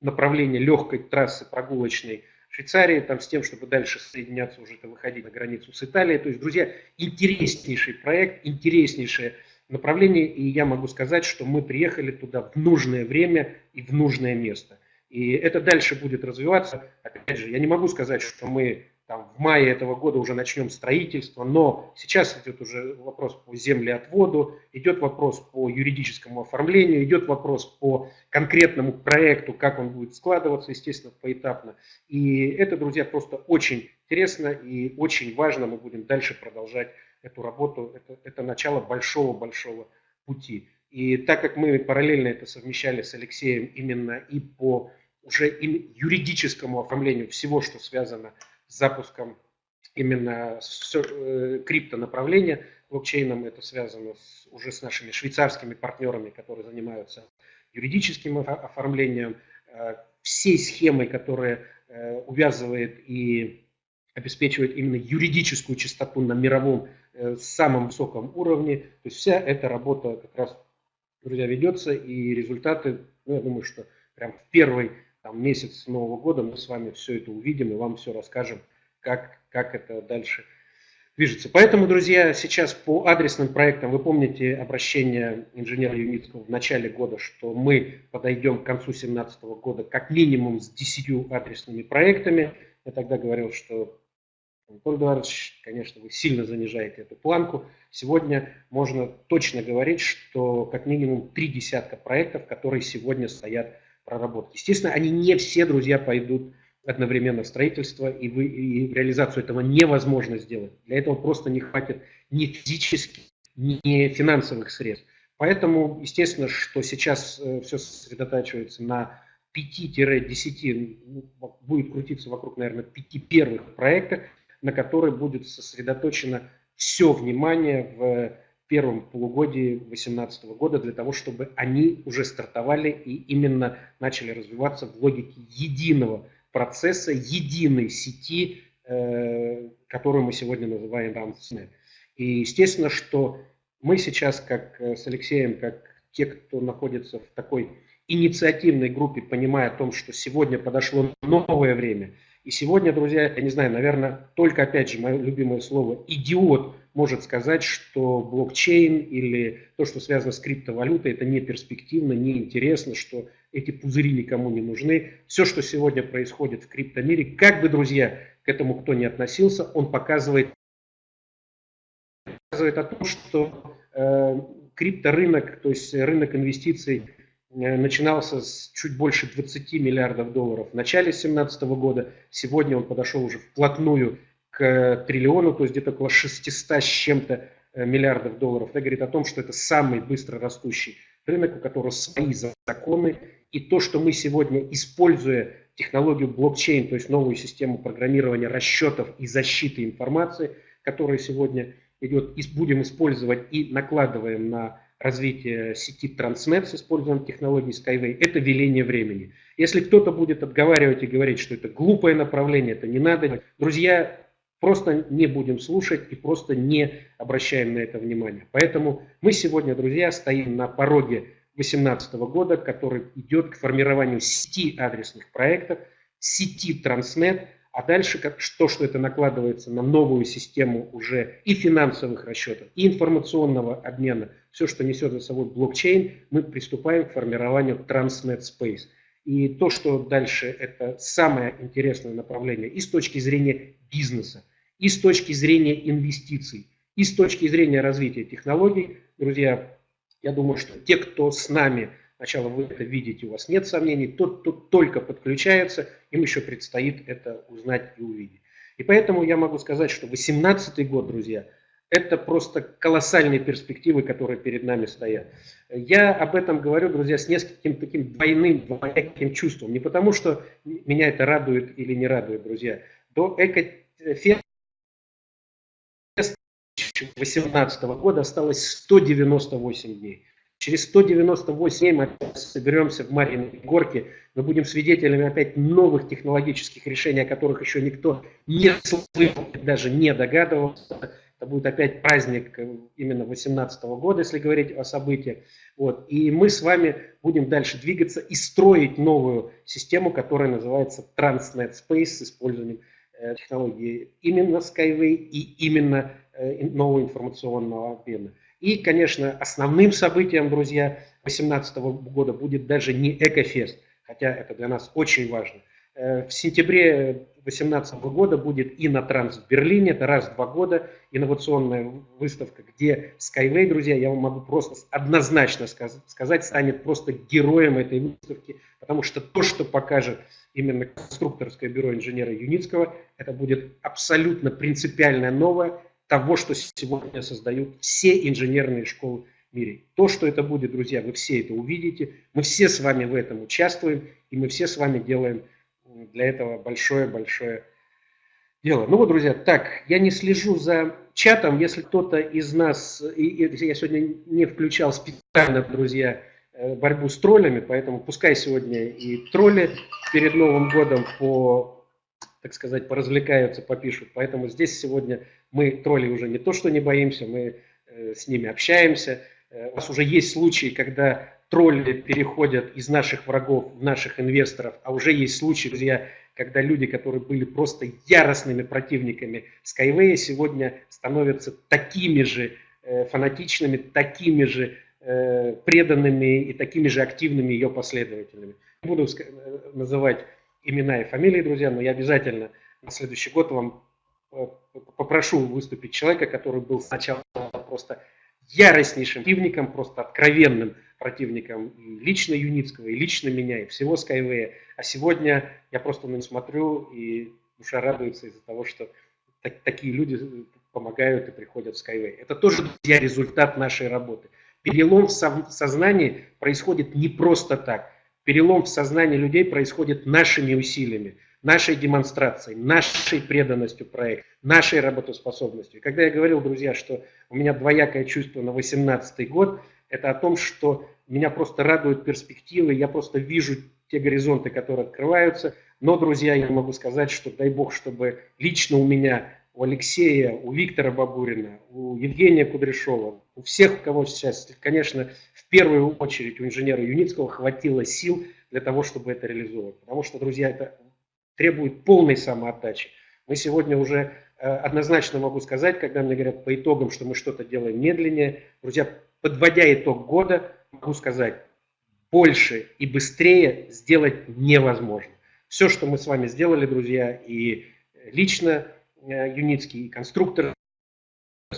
[SPEAKER 2] направления легкой трассы прогулочной Швейцарии, там, с тем, чтобы дальше соединяться, уже выходить на границу с Италией. То есть, друзья, интереснейший проект, интереснейшее направлении, и я могу сказать, что мы приехали туда в нужное время и в нужное место. И это дальше будет развиваться. Опять же, я не могу сказать, что мы там, в мае этого года уже начнем строительство, но сейчас идет уже вопрос по землеотводу, идет вопрос по юридическому оформлению, идет вопрос по конкретному проекту, как он будет складываться, естественно, поэтапно. И это, друзья, просто очень интересно и очень важно. Мы будем дальше продолжать эту работу. Это, это начало большого-большого пути. И так как мы параллельно это совмещали с Алексеем именно и по уже юридическому оформлению всего, что связано с запуском именно с, э, криптонаправления блокчейном, это связано с, уже с нашими швейцарскими партнерами, которые занимаются юридическим оформлением, э, всей схемой, которая э, увязывает и обеспечивает именно юридическую чистоту на мировом э, самом высоком уровне. То есть вся эта работа как раз, друзья, ведется, и результаты, ну, я думаю, что прям в первый там, месяц Нового года мы с вами все это увидим и вам все расскажем, как, как это дальше движется. Поэтому, друзья, сейчас по адресным проектам, вы помните обращение инженера Юмицкого в начале года, что мы подойдем к концу 2017 года как минимум с 10 адресными проектами. Я тогда говорил, что Анатолий Эдуардович, конечно, вы сильно занижаете эту планку. Сегодня можно точно говорить, что как минимум три десятка проектов, которые сегодня стоят в проработке. Естественно, они не все, друзья, пойдут одновременно в строительство, и, вы, и реализацию этого невозможно сделать. Для этого просто не хватит ни физических, ни финансовых средств. Поэтому, естественно, что сейчас э, все сосредотачивается на 5-10, ну, будет крутиться вокруг, наверное, пяти первых проектах, на который будет сосредоточено все внимание в первом полугодии 2018 года для того, чтобы они уже стартовали и именно начали развиваться в логике единого процесса, единой сети, э, которую мы сегодня называем RAMSNet. И естественно, что мы сейчас, как э, с Алексеем, как те, кто находится в такой инициативной группе, понимая о том, что сегодня подошло новое время – и сегодня, друзья, я не знаю, наверное, только опять же мое любимое слово «идиот» может сказать, что блокчейн или то, что связано с криптовалютой, это не перспективно, не интересно, что эти пузыри никому не нужны. Все, что сегодня происходит в криптомире, как бы, друзья, к этому кто не относился, он показывает, показывает о том, что э, крипторынок, то есть рынок инвестиций – начинался с чуть больше 20 миллиардов долларов в начале 2017 года. Сегодня он подошел уже вплотную к триллиону, то есть где-то около 600 с чем-то э, миллиардов долларов. Это говорит о том, что это самый быстро растущий рынок, у которого свои законы. И то, что мы сегодня, используя технологию блокчейн, то есть новую систему программирования расчетов и защиты информации, которая сегодня идет, будем использовать и накладываем на развития сети Transnet с использованием технологий Skyway, это веление времени. Если кто-то будет отговаривать и говорить, что это глупое направление, это не надо, друзья, просто не будем слушать и просто не обращаем на это внимание. Поэтому мы сегодня, друзья, стоим на пороге 2018 года, который идет к формированию сети адресных проектов, сети Transnet, а дальше как, то, что это накладывается на новую систему уже и финансовых расчетов, и информационного обмена, все, что несет за собой блокчейн, мы приступаем к формированию Transnet Space. И то, что дальше, это самое интересное направление и с точки зрения бизнеса, и с точки зрения инвестиций, и с точки зрения развития технологий. Друзья, я думаю, что те, кто с нами Сначала вы это видите, у вас нет сомнений. Тот, кто только подключается, им еще предстоит это узнать и увидеть. И поэтому я могу сказать, что 2018 год, друзья, это просто колоссальные перспективы, которые перед нами стоят. Я об этом говорю, друзья, с нескольким таким двойным, двояким чувством. Не потому, что меня это радует или не радует, друзья. До Экофеста 2018 года осталось 198 дней. Через 198 дней мы соберемся в Марьиной горке, мы будем свидетелями опять новых технологических решений, о которых еще никто не слышал, даже не догадывался. Это будет опять праздник э, именно 2018 года, если говорить о событиях. Вот. И мы с вами будем дальше двигаться и строить новую систему, которая называется Transnet Space с использованием э, технологии именно Skyway и именно э, нового информационного обмена. И, конечно, основным событием, друзья, 2018 года будет даже не Экофест, хотя это для нас очень важно. В сентябре 2018 года будет Инотранс в Берлине, это раз в два года, инновационная выставка, где Skyway, друзья, я вам могу просто однозначно сказать, станет просто героем этой выставки, потому что то, что покажет именно конструкторское бюро инженера Юницкого, это будет абсолютно принципиальное новое, того, что сегодня создают все инженерные школы мире. То, что это будет, друзья, вы все это увидите. Мы все с вами в этом участвуем, и мы все с вами делаем для этого большое-большое дело. Ну вот, друзья, так, я не слежу за чатом. Если кто-то из нас, и, и, я сегодня не включал специально, друзья, э, борьбу с троллями, поэтому пускай сегодня и тролли перед Новым годом по так сказать, поразвлекаются, попишут. Поэтому здесь сегодня мы тролли уже не то, что не боимся, мы э, с ними общаемся. Э, у нас уже есть случаи, когда тролли переходят из наших врагов в наших инвесторов, а уже есть случаи, друзья, когда люди, которые были просто яростными противниками Skyway, сегодня становятся такими же э, фанатичными, такими же преданными и такими же активными ее последователями. Не буду называть имена и фамилии, друзья, но я обязательно на следующий год вам э, попрошу выступить человека, который был сначала просто яростнейшим противником, просто откровенным противником и лично Юницкого, и лично меня, и всего Skyway. А сегодня я просто на него смотрю, и душа радуется из-за того, что так, такие люди помогают и приходят в Skyway. Это тоже, друзья, результат нашей работы. Перелом в сознании происходит не просто так. Перелом в сознании людей происходит нашими усилиями, нашей демонстрацией, нашей преданностью проекту, нашей работоспособностью. И когда я говорил, друзья, что у меня двоякое чувство на 2018 год, это о том, что меня просто радуют перспективы, я просто вижу те горизонты, которые открываются. Но, друзья, я могу сказать, что дай бог, чтобы лично у меня, у Алексея, у Виктора Бабурина, у Евгения Кудряшова, у всех, у кого сейчас, конечно, в первую очередь у инженера Юницкого хватило сил для того, чтобы это реализовать. Потому что, друзья, это требует полной самоотдачи. Мы сегодня уже э, однозначно могу сказать, когда мне говорят по итогам, что мы что-то делаем медленнее, друзья, подводя итог года, могу сказать, больше и быстрее сделать невозможно. Все, что мы с вами сделали, друзья, и лично э, Юницкий, и конструктор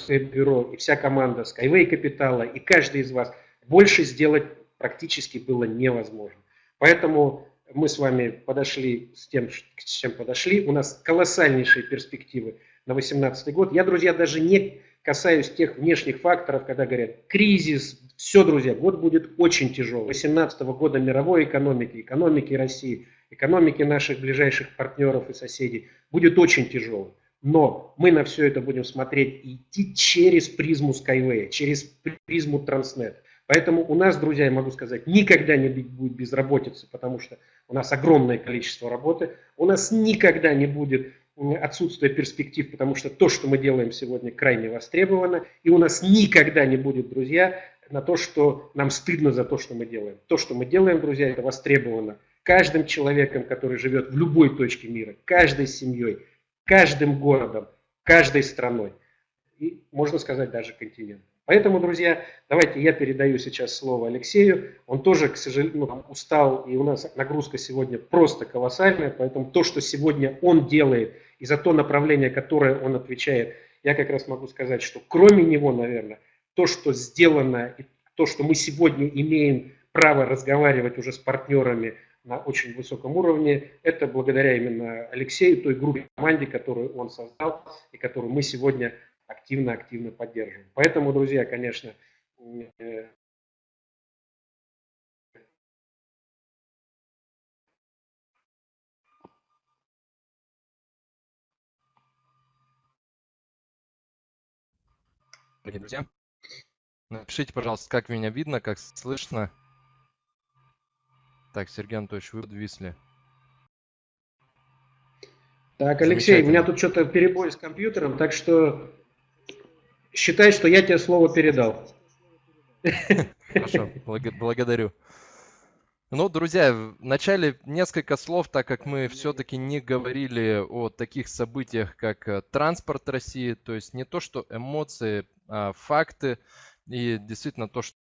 [SPEAKER 2] бюро, и вся команда Skyway Капитала, и каждый из вас – больше сделать практически было невозможно. Поэтому мы с вами подошли с тем, с чем подошли. У нас колоссальнейшие перспективы на 2018 год. Я, друзья, даже не касаюсь тех внешних факторов, когда говорят кризис, все, друзья, год будет очень тяжелый. 2018 года мировой экономики, экономики России, экономики наших ближайших партнеров и соседей будет очень тяжелый. Но мы на все это будем смотреть и идти через призму Skyway, через призму Transnet. Поэтому у нас, друзья, я могу сказать, никогда не будет безработицы, потому что у нас огромное количество работы. У нас никогда не будет отсутствия перспектив, потому что то, что мы делаем сегодня, крайне востребовано. И у нас никогда не будет, друзья, на то, что нам стыдно за то, что мы делаем. То, что мы делаем, друзья, это востребовано каждым человеком, который живет в любой точке мира, каждой семьей, каждым городом, каждой страной. И, можно сказать, даже континентом. Поэтому, друзья, давайте я передаю сейчас слово Алексею. Он тоже, к сожалению, ну, устал, и у нас нагрузка сегодня просто колоссальная. Поэтому то, что сегодня он делает, и за то направление, которое он отвечает, я как раз могу сказать, что кроме него, наверное, то, что сделано, и то, что мы сегодня имеем право разговаривать уже с партнерами на очень высоком уровне, это благодаря именно Алексею, той группе команде, которую он создал и которую мы сегодня активно-активно поддерживаем. Поэтому, друзья, конечно, э,
[SPEAKER 3] дорогие друзья. Напишите, пожалуйста, как меня видно, как слышно. Так, Сергей Анатольевич, вы подвисли.
[SPEAKER 2] Так, Алексей, у меня тут что-то перебой с компьютером, так что считай, что я тебе слово передал.
[SPEAKER 3] Хорошо, благодарю. Ну, друзья, вначале несколько слов, так как мы все-таки не говорили о таких событиях, как э, транспорт России, то есть не то, что эмоции, а факты, и действительно то, что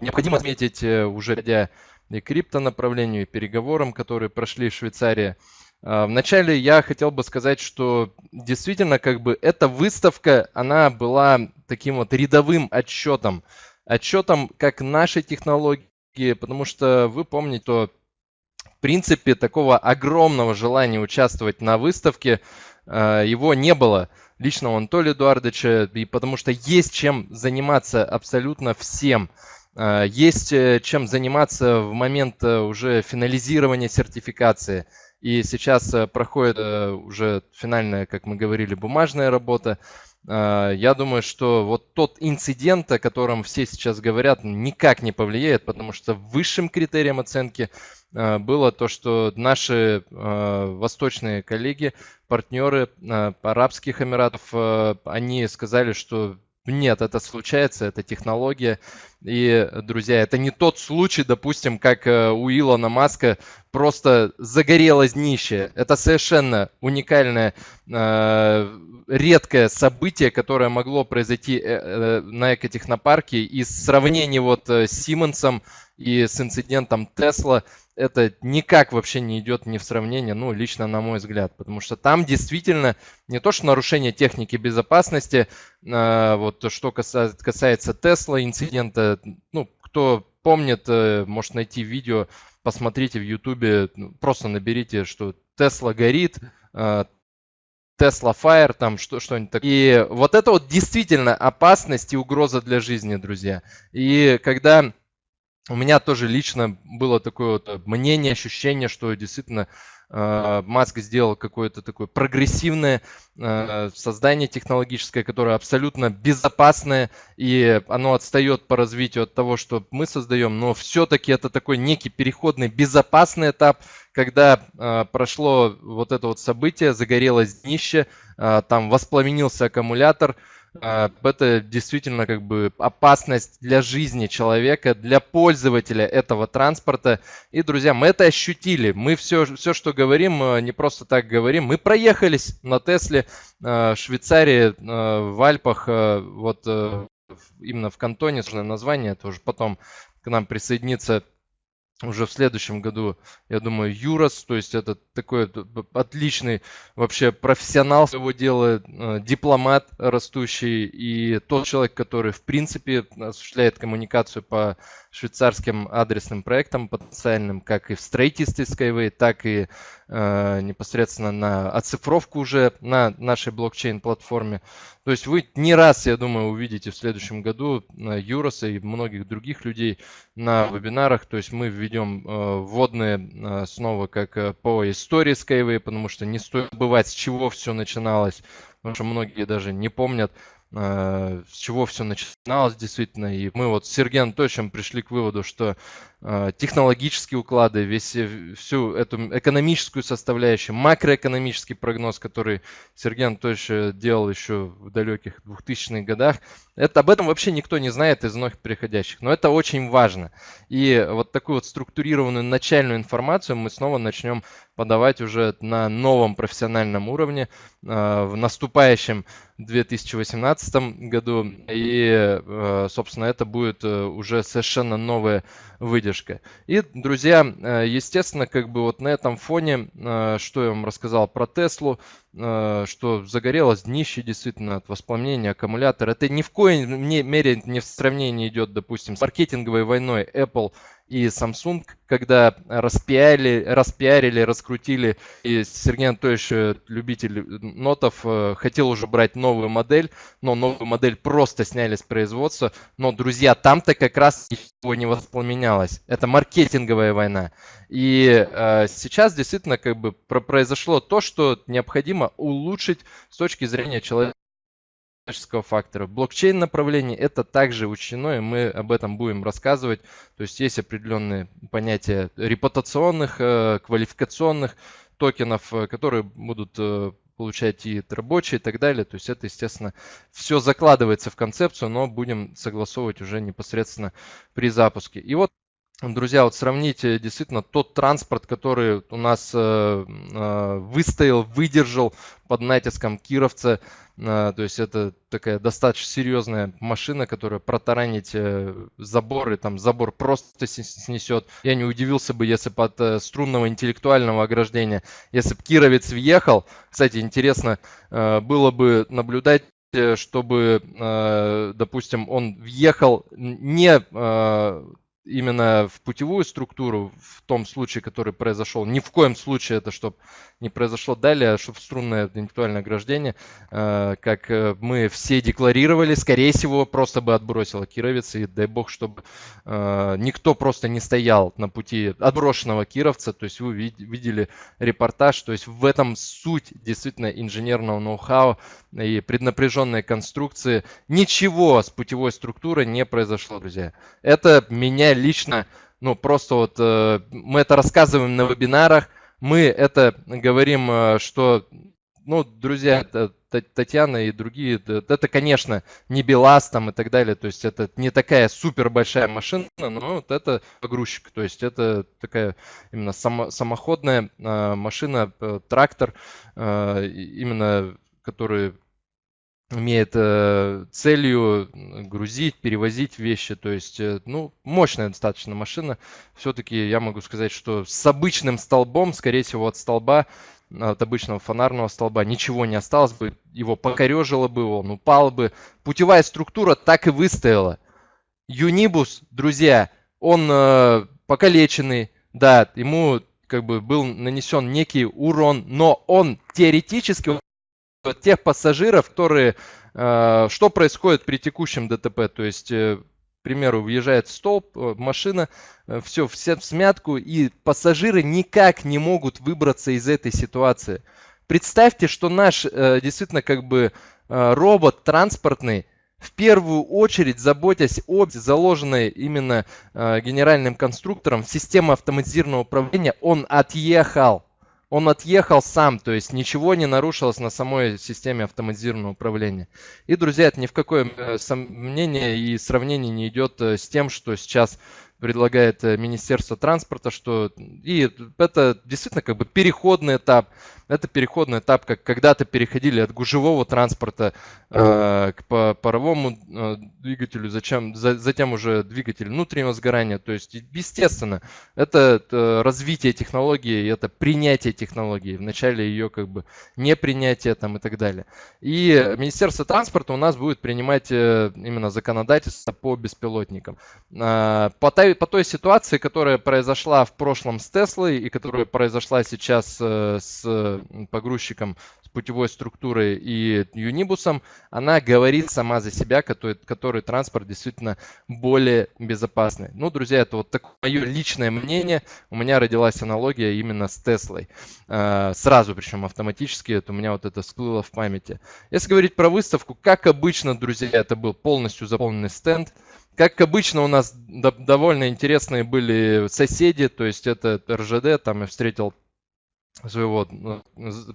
[SPEAKER 3] необходимо отметить э, уже и криптонаправлению, и переговорам, которые прошли в Швейцарии. А, вначале я хотел бы сказать, что действительно как бы эта выставка, она была таким вот рядовым отчетом, отчетом как нашей технологии, потому что вы помните, что в принципе такого огромного желания участвовать на выставке э, его не было лично у Анатолия Эдуардовича, и потому что есть чем заниматься абсолютно всем. Э, есть э, чем заниматься в момент уже финализирования сертификации. И сейчас проходит уже финальная, как мы говорили, бумажная работа. А, я думаю, что вот тот инцидент, о котором все сейчас говорят, никак не повлияет, потому что высшим критерием оценки было то, что наши восточные коллеги, партнеры Арабских Эмиратов, они сказали, что нет, это случается, это технология. И, друзья, это не тот случай, допустим, как э, у Илона Маска просто загорелось днище. Это совершенно уникальное, э, редкое событие, которое могло произойти э, на экотехнопарке. И сравнение вот с Симмонсом и с инцидентом Тесла – это никак вообще не идет ни в сравнение, ну, лично на мой взгляд, потому что там действительно не то, что нарушение техники безопасности, а, вот что касается, касается Тесла инцидента, ну, кто помнит, э, может найти видео, посмотрите в Ютубе, ну, просто наберите, что Тесла горит, Tesla Fire, там что, что-нибудь такое. И вот это вот действительно опасность и угроза для жизни, друзья. И когда у меня тоже лично было такое вот э, мнение, ощущение, что действительно э, Маск сделал какое-то такое прогрессивное э, создание технологическое, которое абсолютно безопасное, и оно отстает по развитию от того, что мы создаем, но все-таки это такой некий переходный безопасный этап, когда прошло вот это вот событие, загорелось днище, там воспламенился аккумулятор, это действительно как бы опасность для жизни человека, для пользователя этого транспорта. И, друзья, мы это ощутили. Мы все, все что говорим, э, не просто так говорим. Мы проехались на Тесле э, в Швейцарии, э, в Альпах, вот именно в Кантоне, название, тоже потом к нам присоединится уже в следующем году, я думаю, Юрос, то есть это такой отличный вообще профессионал своего дела, э, дипломат растущий и тот человек, который в принципе осуществляет коммуникацию по швейцарским адресным проектам потенциальным, как и в строительстве Skyway, так и э, непосредственно на оцифровку уже на нашей блокчейн-платформе. То есть вы не раз, я думаю, увидите в следующем году э, Юроса и многих других людей на вебинарах. То есть мы введем э, вводные э, снова как э, по истории Skyway, потому что не стоит забывать, с чего все начиналось, потому что многие даже не помнят. Э, с чего все начиналось действительно. И мы вот с Сергеем Анатольевичем пришли к выводу, что технологические уклады, весь, э, всю эту экономическую составляющую, макроэкономический прогноз, который Сергей Анатольевич делал еще в далеких 2000-х годах, это, об этом вообще никто не знает из многих приходящих. Но это очень важно. И вот такую вот структурированную начальную информацию мы снова начнем подавать уже на новом профессиональном уровне в наступающем 2018 году. И, э, собственно, это будет э, уже совершенно новая выдержка. И, друзья, э, естественно, как бы вот на этом фоне, что я вам рассказал про Теслу, что загорелось днище действительно от воспламенения аккумулятора. Это ни в коей мере не в сравнении идет, допустим, с маркетинговой войной Apple и Samsung, когда распиарили, распиарили, раскрутили, и Сергей Анатольевич, э, любитель нотов, э, хотел уже брать новую модель, но новую модель просто сняли с производства. Но, друзья, там-то как раз ничего не воспламенялось. Это маркетинговая война. И э, сейчас действительно как бы произошло то, что необходимо улучшить с точки зрения человека человеческого фактора. Блокчейн направление это также учтено, и мы об этом будем рассказывать. То есть есть определенные понятия репутационных, э, квалификационных токенов, э, которые будут э, получать и рабочие и так далее. То есть это, естественно, все закладывается в концепцию, но будем согласовывать уже непосредственно при запуске. И вот Друзья, вот сравните действительно тот транспорт, который у нас э, э, выстоял, выдержал под натиском кировца. Э, то есть это такая достаточно серьезная машина, которая протаранить заборы, там забор просто снесет. Я не удивился бы, если под э, струнного интеллектуального ограждения, если бы кировец въехал. Кстати, интересно было бы наблюдать чтобы, допустим, он въехал не именно в путевую структуру, в том случае, который произошел, ни в коем случае это, чтобы не произошло далее, чтобы струнное интеллектуальное ограждение, э, как э, мы все декларировали, скорее всего, просто бы отбросило Кировец, и дай бог, чтобы э, никто просто не стоял на пути отброшенного Кировца, то есть вы видели репортаж, то есть в этом суть действительно инженерного ноу-хау и преднапряженной конструкции. Ничего с путевой структурой не произошло, друзья. Это меня лично, ну просто вот мы это рассказываем на вебинарах, мы это говорим, э, что, ну, друзья, Татьяна и другие, это, конечно, не БелАЗ там и так далее, то есть это не такая супер большая машина, но вот это погрузчик, то есть это такая именно само, самоходная э, машина, э, трактор, именно который имеет э, целью грузить, перевозить вещи. То есть, э, ну, мощная достаточно машина. Все-таки я могу сказать, что с обычным столбом, скорее всего, от столба, от обычного фонарного столба ничего не осталось бы. Его покорежило бы, он упал бы. Путевая структура так и выстояла. Юнибус, друзья, он э, покалеченный, да, ему как бы был нанесен некий урон, но он теоретически тех пассажиров, которые... Э, что происходит при текущем ДТП? То есть, э, к примеру, въезжает столб, э, машина, все, все в смятку, и пассажиры никак не могут выбраться из этой ситуации. Представьте, что наш действительно как бы робот транспортный, в первую очередь заботясь об заложенной именно генеральным конструктором системы автоматизированного управления, он отъехал он отъехал сам, то есть ничего не нарушилось на самой системе автоматизированного управления. И, друзья, это ни в какое э, сомнение и сравнение не идет э, с тем, что сейчас предлагает э, Министерство транспорта, что и это действительно как бы переходный этап. Это переходный этап, как когда-то переходили от гужевого транспорта э, к паровому э, двигателю, зачем, за, затем уже двигатель внутреннего сгорания. То есть, естественно, это, это развитие технологии, это принятие технологии. Вначале ее как бы не принятие там и так далее. И Министерство транспорта у нас будет принимать э, именно законодательство по беспилотникам. Э, по, по той ситуации, которая произошла в прошлом с Теслой и которая произошла сейчас э, с погрузчиком с путевой структурой и юнибусом, она говорит сама за себя, который, который транспорт действительно более безопасный. Ну, друзья, это вот такое мое личное мнение. У меня родилась аналогия именно с Теслой. А, сразу, причем автоматически, это у меня вот это всплыло в памяти. Если говорить про выставку, как обычно, друзья, это был полностью заполненный стенд. Как обычно, у нас довольно интересные были соседи, то есть это РЖД, там я встретил своего ну,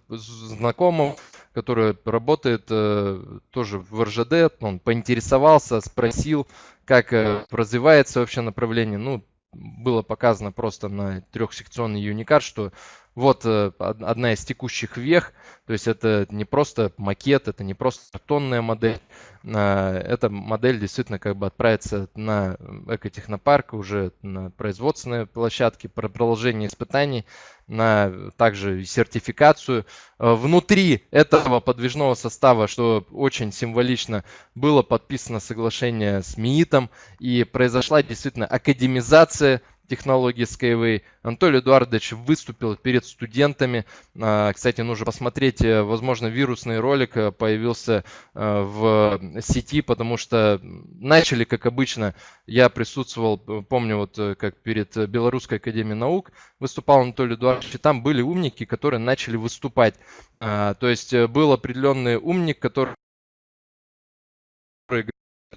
[SPEAKER 3] знакомого, который работает э, тоже в РЖД, он поинтересовался, спросил, как э, развивается вообще направление. Ну, было показано просто на трехсекционный юникар, что вот э, одна из текущих вех, то есть это не просто макет, это не просто картонная модель, а, эта модель действительно как бы отправится на экотехнопарк, уже на производственные площадки, про продолжение испытаний, на также сертификацию. А, внутри этого подвижного состава, что очень символично, было подписано соглашение с МИИТом и произошла действительно академизация технологии Skyway. Анатолий Эдуардович выступил перед студентами. А, кстати, нужно посмотреть, э, возможно, вирусный ролик э, появился э, в сети, потому что начали, как обычно, я присутствовал, помню, вот как перед Белорусской академией наук выступал Анатолий Эдуардович, и там были умники, которые начали выступать. А, то есть был определенный умник, который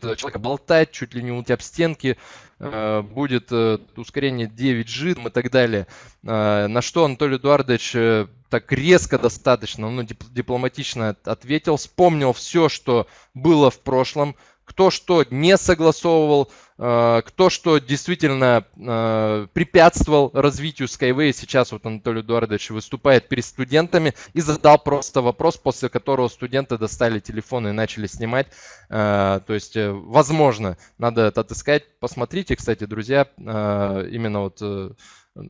[SPEAKER 3] человека болтать, чуть ли не у тебя об стенки, э, будет э, ускорение 9G и так далее. Э, на что Анатолий Эдуардович так резко достаточно, ну, дипломатично ответил, вспомнил все, что было в прошлом, кто что не согласовывал, кто что действительно э, препятствовал развитию Skyway. Сейчас вот Анатолий Эдуардович выступает перед студентами и задал просто вопрос, после которого студенты достали телефоны и начали снимать. Э, то есть, возможно, надо это отыскать. Посмотрите, кстати, друзья, именно вот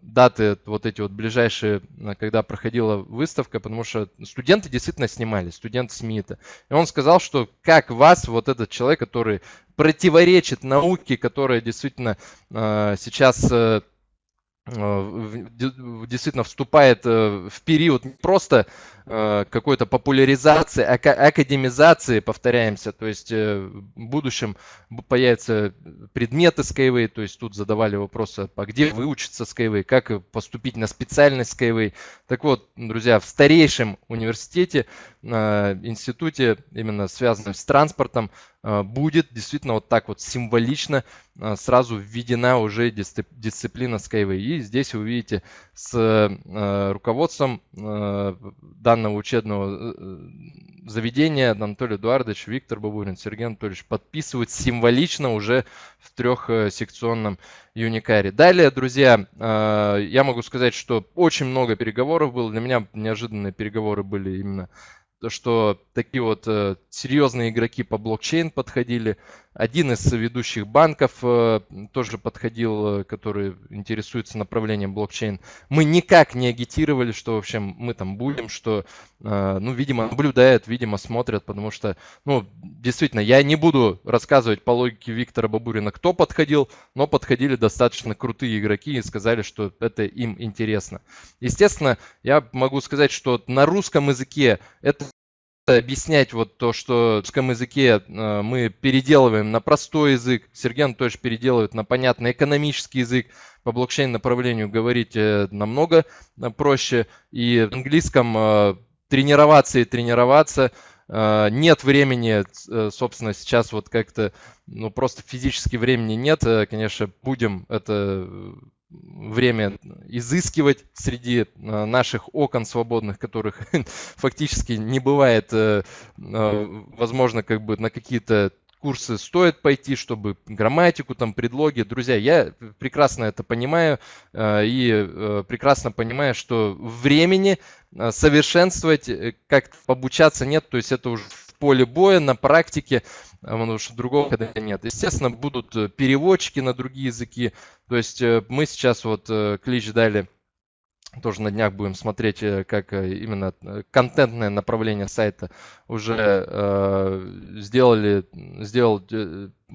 [SPEAKER 3] даты вот эти вот ближайшие, э, когда проходила выставка, потому что студенты действительно снимали, студенты СМИТа. И он сказал, что как вас, вот этот человек, который противоречит науке, которая действительно э, сейчас э, Э, действительно вступает э, в период не просто какой-то популяризации, академизации, повторяемся, то есть в будущем появятся предметы Skyway, то есть тут задавали вопросы, а где выучиться Skyway, как поступить на специальность Skyway. Так вот, друзья, в старейшем университете, институте, именно связанном с транспортом, будет действительно вот так вот символично сразу введена уже дисциплина Skyway. И здесь вы видите с руководством а, данного учебного э, заведения Анатолий Эдуардович, Виктор Бабурин, Сергей Анатольевич подписывают символично уже в трехсекционном юникаре. Далее, друзья, я могу сказать, что очень много переговоров было. Для меня неожиданные переговоры были именно то, что такие вот э, серьезные игроки по блокчейн подходили. Один из ведущих банков э, тоже подходил, э, который интересуется направлением блокчейн. Мы никак не агитировали, что, в общем, мы там будем, что, э, ну, видимо, наблюдают, видимо, смотрят, потому что, ну, действительно, я не буду рассказывать по логике Виктора Бабурина, кто подходил, но подходили достаточно крутые игроки и сказали, что это им интересно. Естественно, я могу сказать, что на русском языке это объяснять вот то, что в русском языке э, мы переделываем на простой язык, Сергей Анатольевич переделывает на понятный экономический язык, по блокчейн направлению говорить э, намного э, проще, и в английском тренироваться и тренироваться, нет времени, собственно, сейчас вот как-то, ну, просто физически времени нет, конечно, будем это время изыскивать среди э, наших окон свободных, которых [LAUGHS] фактически не бывает, э, э, возможно, как бы на какие-то курсы стоит пойти, чтобы грамматику, там, предлоги. Друзья, я прекрасно это понимаю и прекрасно понимаю, что времени совершенствовать, как обучаться нет, то есть это уже поле боя, на практике, потому что другого когда нет. Естественно, будут э, переводчики на другие языки. То есть э, мы сейчас вот э, клич дали тоже на днях будем смотреть, как именно контентное направление сайта уже э, сделали, сделал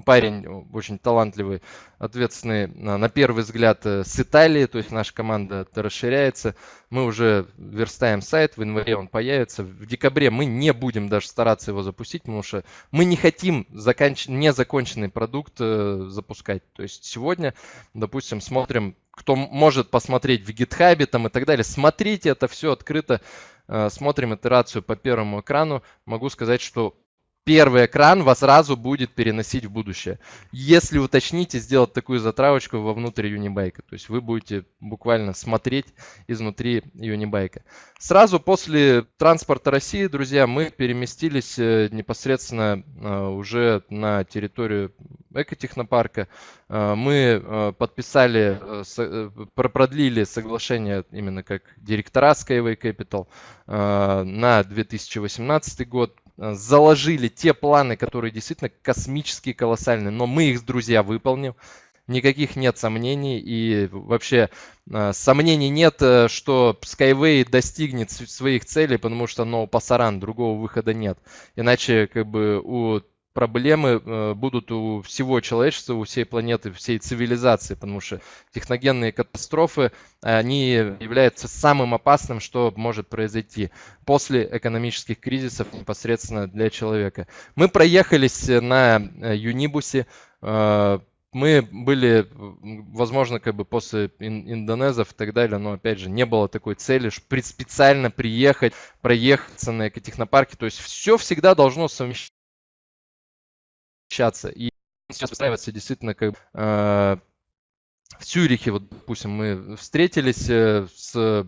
[SPEAKER 3] парень очень талантливый, ответственный на первый взгляд э, с Италии, то есть наша команда расширяется. Мы уже верстаем сайт, в январе он появится. В декабре мы не будем даже стараться его запустить, потому что мы не хотим заканч... незаконченный продукт э, запускать. То есть сегодня, допустим, смотрим, кто может посмотреть в GitHub там и так далее. Смотрите, это все открыто. Э, смотрим итерацию по первому экрану. Могу сказать, что первый экран вас сразу будет переносить в будущее. Если уточните, сделать такую затравочку вовнутрь Юнибайка. То есть вы будете буквально смотреть изнутри Юнибайка. Сразу после транспорта России, друзья, мы переместились э, непосредственно э, уже на территорию экотехнопарка. Э, мы подписали, продлили соглашение именно как директора Skyway Capital на 2018 год заложили те планы, которые действительно космические, колоссальные, но мы их, друзья, выполним. Никаких нет сомнений и вообще э, сомнений нет, э, что Skyway достигнет своих целей, потому что no пасаран, другого выхода нет. Иначе как бы у проблемы э, будут у всего человечества, у всей планеты, всей цивилизации, потому что техногенные катастрофы, они являются самым опасным, что может произойти после экономических кризисов непосредственно для человека. Мы проехались на э, Юнибусе, э, мы были, возможно, как бы после индонезов и так далее, но опять же не было такой цели специально приехать, проехаться на экотехнопарке. То есть все всегда должно совмещаться общаться. И сейчас выстраивается действительно как э, в Цюрихе, вот, допустим, мы встретились э, с э,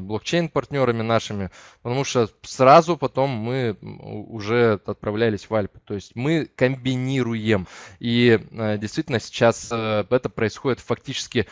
[SPEAKER 3] блокчейн-партнерами нашими, потому что сразу потом мы уже отправлялись в Альпы. То есть мы комбинируем. И э, действительно сейчас это происходит фактически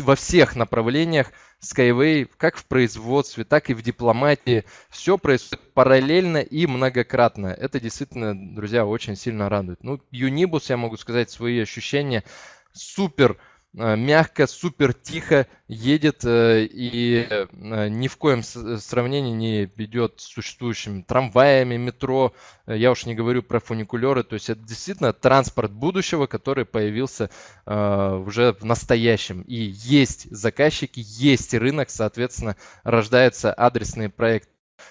[SPEAKER 3] во всех направлениях. Skyway, как в производстве, так и в дипломатии. Все происходит параллельно и многократно. Это действительно, друзья, очень сильно радует. Ну, Юнибус, я могу сказать, свои ощущения супер мягко, супер тихо едет э, и э, ни в коем сравнении не ведет с существующими трамваями, метро. Я уж не говорю про фуникулеры. То есть это действительно транспорт будущего, который появился уже в настоящем. И есть заказчики, есть рынок, соответственно, рождается адресный проект.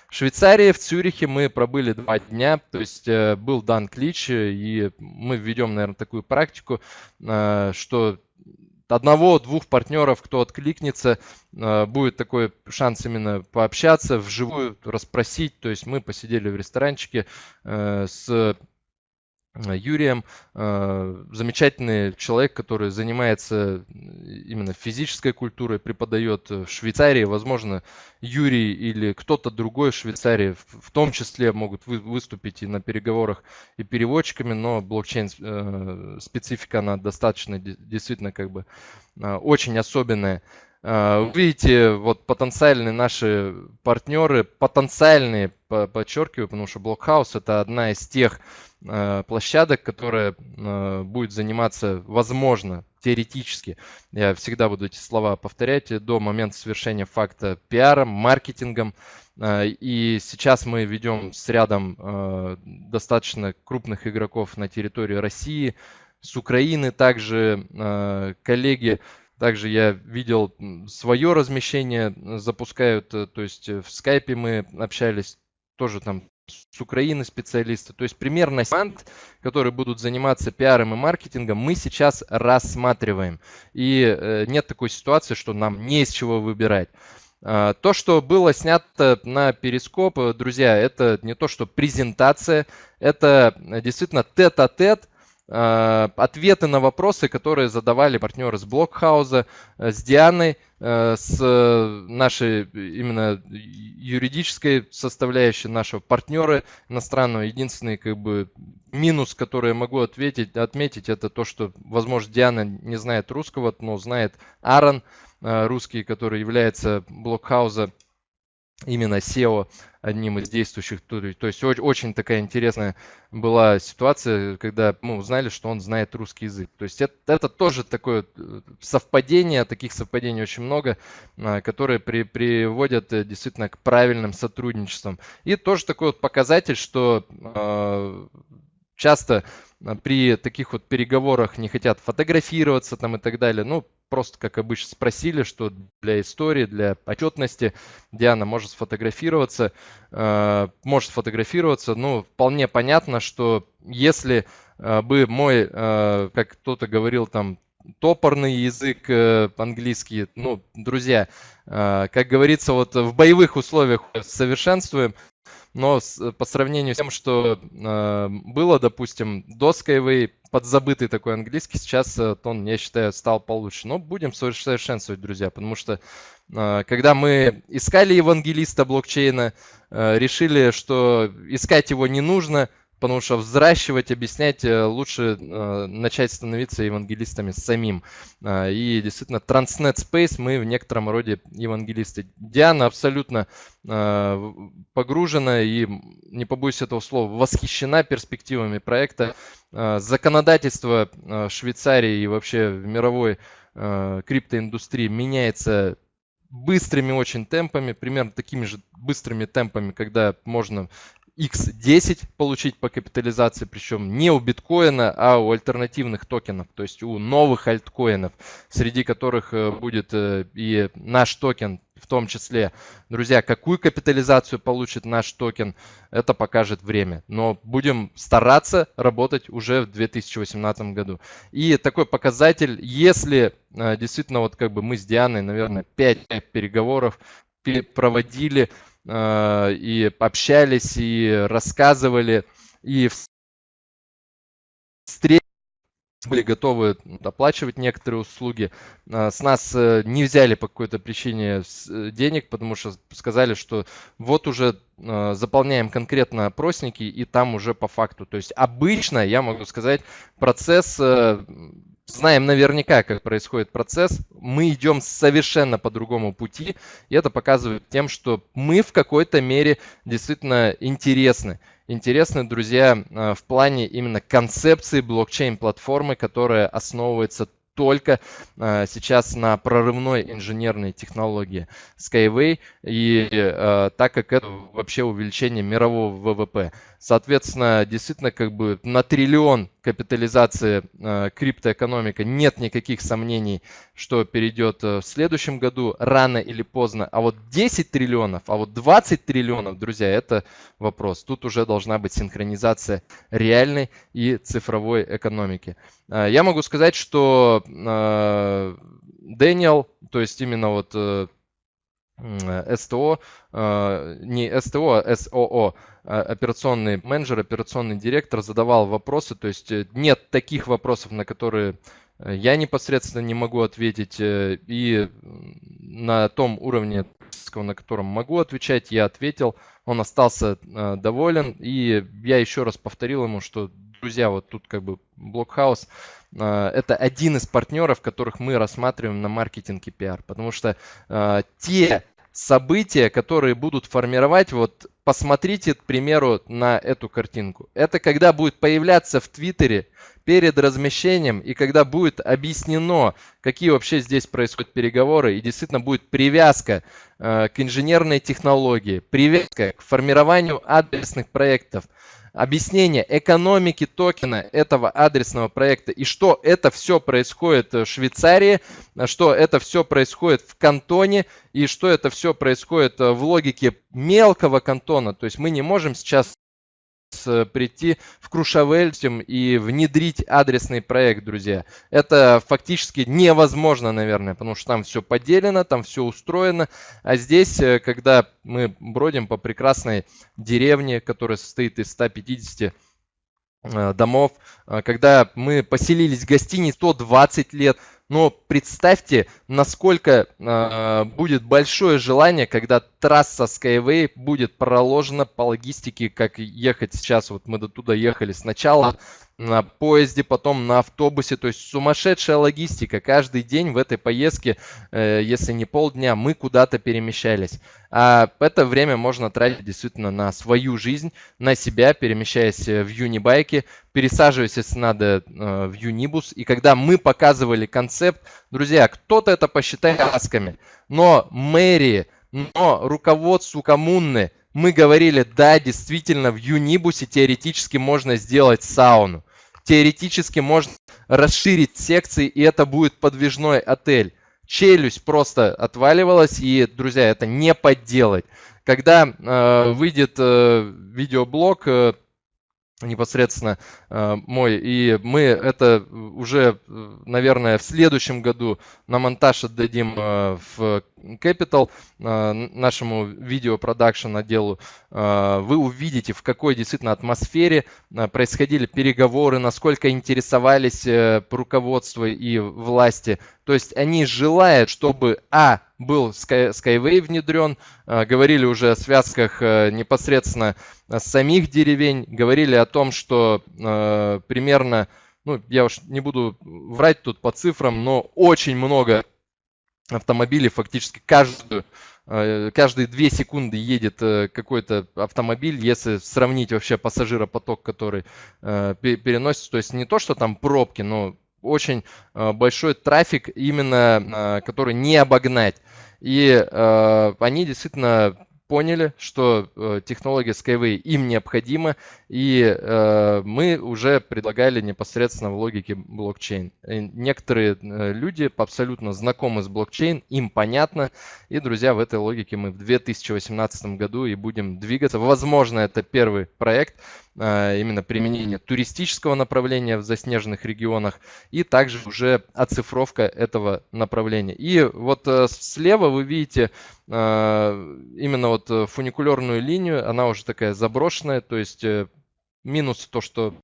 [SPEAKER 3] В Швейцарии, в Цюрихе мы пробыли два дня, то есть был дан клич, и мы введем, наверное, такую практику, что одного-двух партнеров, кто откликнется, э, будет такой шанс именно пообщаться, вживую расспросить. То есть мы посидели в ресторанчике э, с Юрием. Э, замечательный человек, который занимается именно физической культурой, преподает в Швейцарии. Возможно, Юрий или кто-то другой в Швейцарии в том числе могут выступить и на переговорах и переводчиками, но блокчейн э, она достаточно действительно как бы очень особенная. Вы видите, вот потенциальные наши партнеры, потенциальные, подчеркиваю, потому что Blockhouse это одна из тех Э, площадок, которая э, будет заниматься, возможно, теоретически, я всегда буду эти слова повторять, до момента совершения факта пиаром, маркетингом. И сейчас мы ведем с рядом достаточно крупных игроков на территории России, с Украины также коллеги также я видел свое размещение запускают, то есть в скайпе мы общались, тоже там с Украины специалисты. То есть примерно команд, которые будут заниматься пиаром и маркетингом, мы сейчас рассматриваем. И э, нет такой ситуации, что нам не из чего выбирать. А, то, что было снято на перископ, э, друзья, это не то, что презентация, это действительно тет-а-тет, -тет, Э, ответы на вопросы, которые задавали партнеры с Блокхауза, э, с Дианой, э, с нашей именно юридической составляющей нашего партнера иностранного. Единственный как бы минус, который я могу ответить, отметить, это то, что, возможно, Диана не знает русского, но знает Аарон, русский, который является Блокхауза именно SEO одним из действующих. То, то есть очень такая интересная была ситуация, когда мы узнали, что он знает русский язык. То есть это, это тоже такое э, совпадение, таких совпадений очень много, а, которые при, приводят э, действительно к правильным сотрудничествам. И тоже такой вот показатель, что э, часто при таких вот переговорах не хотят фотографироваться там и так далее. Ну, просто, как обычно, спросили, что для истории, для отчетности Диана может сфотографироваться. Э, может сфотографироваться. Ну, вполне понятно, что если э, бы мой, э, как кто-то говорил там, топорный язык английский. Ну, друзья, как говорится, вот в боевых условиях совершенствуем, но с, по сравнению с тем, что э, было, допустим, до Skyway, подзабытый такой английский, сейчас э, он, я считаю, стал получше. Но будем совершенствовать, друзья, потому что э, когда мы искали евангелиста блокчейна, э, решили, что искать его не нужно, потому что взращивать, объяснять э, лучше э, начать становиться евангелистами самим. Э, и действительно, Transnet Space мы в некотором роде евангелисты. Диана абсолютно э, погружена и, не побоюсь этого слова, восхищена перспективами проекта. Э, законодательство э, Швейцарии и вообще в мировой э, криптоиндустрии меняется быстрыми очень темпами, примерно такими же быстрыми темпами, когда можно X10 получить по капитализации, причем не у биткоина, а у альтернативных токенов, то есть у новых альткоинов, среди которых э, будет э, и наш токен в том числе. Друзья, какую капитализацию получит наш токен, это покажет время. Но будем стараться работать уже в 2018 году. И такой показатель, если э, действительно вот как бы мы с Дианой, наверное, 5 переговоров проводили, и общались, и рассказывали, и встреч были готовы оплачивать некоторые услуги. А, с нас э, не взяли по какой-то причине э, денег, потому что сказали, что вот уже заполняем конкретно опросники и там уже по факту. То есть обычно, я могу сказать, процесс э, знаем наверняка, как происходит процесс, мы идем совершенно по другому пути, и это показывает тем, что мы в какой-то мере действительно интересны. Интересны, друзья, э, в плане именно концепции блокчейн-платформы, которая основывается только э, сейчас на прорывной инженерной технологии Skyway, и э, так как это вообще увеличение мирового ВВП. Соответственно, действительно, как бы на триллион капитализации э, криптоэкономика нет никаких сомнений, что перейдет э, в следующем году, рано или поздно. А вот 10 триллионов, а вот 20 триллионов, друзья, это вопрос. Тут уже должна быть синхронизация реальной и цифровой экономики. Э, я могу сказать, что э, Дэниел, то есть именно вот э, CTO, э, не CTO, а COO, а, операционный менеджер, операционный директор задавал вопросы, то есть э, нет таких вопросов, на которые э, я непосредственно не могу ответить, и на том уровне, на котором могу отвечать, я ответил, он остался доволен, и я еще раз повторил ему, что, друзья, вот тут как бы Блокхаус, это один из партнеров, которых мы рассматриваем на маркетинг и пиар, потому что те события, которые будут формировать, вот посмотрите, к примеру, на эту картинку. Это когда будет появляться в Твиттере перед размещением и когда будет объяснено, какие вообще здесь происходят переговоры и действительно будет привязка э, к инженерной технологии, привязка к формированию адресных проектов, объяснение экономики токена этого адресного проекта и что это все происходит в Швейцарии, что это все происходит в кантоне и что это все происходит в логике мелкого кантона. То есть мы не можем сейчас прийти в Крушавельтем и внедрить адресный проект, друзья. Это фактически невозможно, наверное, потому что там все поделено, там все устроено. А здесь, э, когда мы бродим по прекрасной деревне, которая состоит из 150 э, домов, э, когда мы поселились в гостинице 120 лет, но представьте, насколько э, будет большое желание, когда трасса Skyway будет проложена по логистике, как ехать сейчас. Вот мы до туда ехали сначала на поезде, потом на автобусе. То есть сумасшедшая логистика. Каждый день в этой поездке, э, если не полдня, мы куда-то перемещались. А это время можно тратить действительно на свою жизнь, на себя, перемещаясь э, в юнибайке, пересаживаясь, если надо, э, в юнибус. И когда мы показывали концепт, друзья, кто-то это посчитает асками, но мэрии, но руководству коммуны мы говорили, да, действительно, в Юнибусе теоретически можно сделать сауну теоретически можно расширить секции, и это будет подвижной отель. Челюсть просто отваливалась, и, друзья, это не подделать. Когда э, выйдет э, видеоблог, э, непосредственно э, мой. И мы это уже, наверное, в следующем году на монтаж отдадим э, в Capital, э, нашему видеопродакшн отделу. Э, вы увидите, в какой действительно атмосфере э, происходили переговоры, насколько интересовались э, руководство и власти. То есть они желают, чтобы, а, был Sky, Skyway внедрен, э, говорили уже о связках э, непосредственно с самих деревень, говорили о том, что э, примерно, ну, я уж не буду врать тут по цифрам, но очень много автомобилей фактически каждую каждые две секунды едет какой-то автомобиль, если сравнить вообще пассажиропоток, который переносится, то есть не то, что там пробки, но очень большой трафик именно, который не обогнать. И э, они действительно поняли, что э, технология Skyway им необходима, и э, мы уже предлагали непосредственно в логике блокчейн. И некоторые э, люди абсолютно знакомы с блокчейн, им понятно, и, друзья, в этой логике мы в 2018 году и будем двигаться. Возможно, это первый проект, э, именно применение туристического направления в заснеженных регионах и также уже оцифровка этого направления. И вот э, слева вы видите э, именно вот фуникулерную линию, она уже такая заброшенная, то есть Минус то, что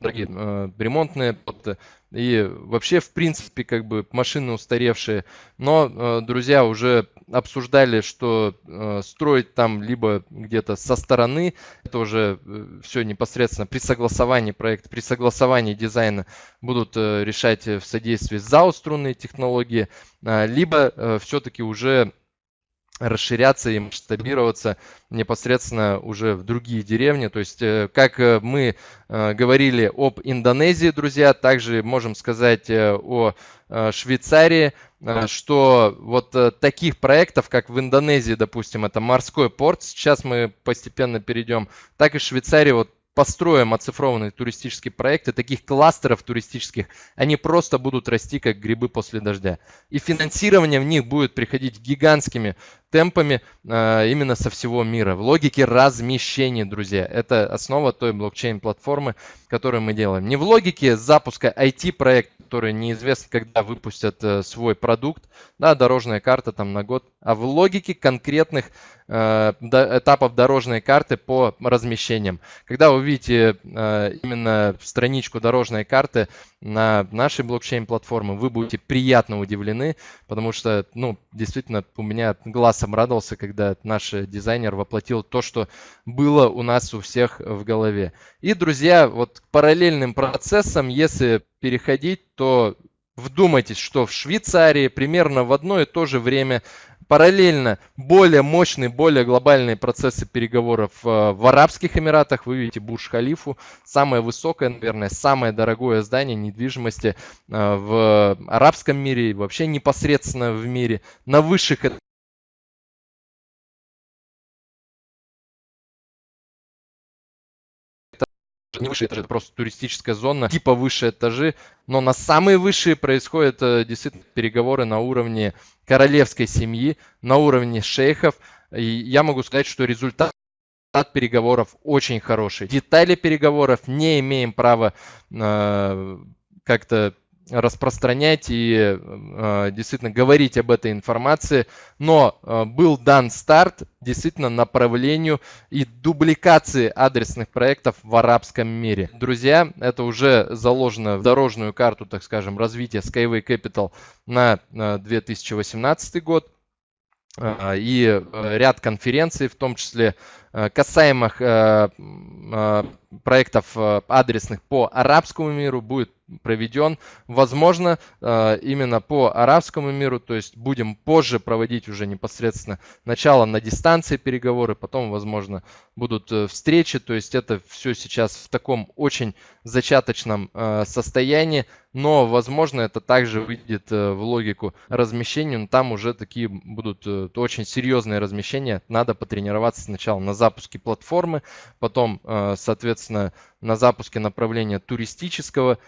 [SPEAKER 3] дорогие э, ремонтные работы и вообще, в принципе, как бы машины устаревшие. Но, э, друзья, уже обсуждали, что э, строить там либо где-то со стороны, это уже э, все непосредственно при согласовании проекта, при согласовании дизайна будут э, решать в содействии ЗАО струнные технологии, э, либо э, все-таки уже расширяться и масштабироваться непосредственно уже в другие деревни. То есть, э, как э, мы э, говорили об Индонезии, друзья, также можем сказать о Швейцарии, что вот таких проектов, как в Индонезии, допустим, это морской порт, сейчас мы постепенно перейдем, так и в Швейцарии вот построим оцифрованные туристические проекты, таких кластеров туристических, они просто будут расти как грибы после дождя. И финансирование в них будет приходить гигантскими темпами э, именно со всего мира. В логике размещения, друзья. Это основа той блокчейн-платформы, которую мы делаем. Не в логике запуска IT-проекта, который неизвестно, когда выпустят э, свой продукт, да, дорожная карта там на год, а в логике конкретных э, этапов дорожной карты по размещениям. Когда вы увидите э, именно страничку дорожной карты на нашей блокчейн-платформе, вы будете приятно удивлены, потому что, ну, действительно, у меня глаз обрадовался, когда наш дизайнер воплотил то, что было у нас у всех в голове. И, друзья, вот параллельным процессам, если переходить, то вдумайтесь, что в Швейцарии примерно в одно и то же время параллельно более мощные, более глобальные процессы переговоров э, в Арабских Эмиратах. Вы видите Бурж-Халифу, самое высокое, наверное, самое дорогое здание недвижимости э, в арабском мире и вообще непосредственно в мире. На высших не высшие этажи, это просто туристическая зона, типа высшие этажи, но на самые высшие происходят э, действительно переговоры на уровне королевской семьи, на уровне шейхов, и я могу сказать, что результат от переговоров очень хороший. Детали переговоров не имеем права э, как-то распространять и э, действительно говорить об этой информации, но э, был дан старт действительно направлению и дубликации адресных проектов в арабском мире. Друзья, это уже заложено в дорожную карту, так скажем, развития Skyway Capital на 2018 э, год и ряд конференций, в том числе касаемых проектов адресных по арабскому миру, будет проведен, возможно, э, именно по арабскому миру, то есть будем позже проводить уже непосредственно начало на дистанции переговоры, потом, возможно, будут э, встречи, то есть это все сейчас в таком очень зачаточном э, состоянии, но, возможно, это также выйдет в логику размещения, но там уже такие будут очень серьезные размещения, надо потренироваться сначала на запуске платформы, потом, соответственно, на запуске направления туристического.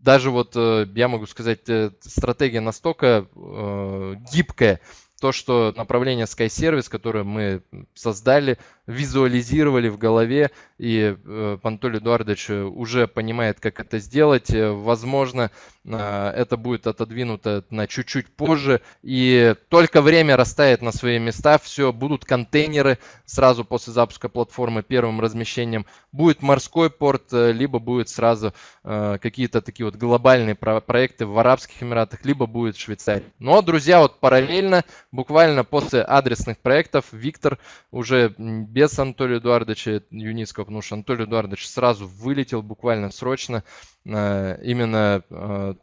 [SPEAKER 3] Даже вот э, я могу сказать, э, стратегия настолько э, гибкая, то, что направление Sky Service, которое мы создали, визуализировали в голове, и э, Анатолий Эдуардович уже понимает, как это сделать. Возможно, э, это будет отодвинуто на чуть-чуть позже, и только время расставит на свои места, все, будут контейнеры сразу после запуска платформы первым размещением, будет морской порт, э, либо будет сразу э, какие-то такие вот глобальные про проекты в Арабских Эмиратах, либо будет в Швейцарии. Но, друзья, вот параллельно, буквально после адресных проектов, Виктор уже без без Анатолия Эдуардовича Юницкого, потому что Анатолий Эдуардович сразу вылетел буквально срочно. Э, именно э,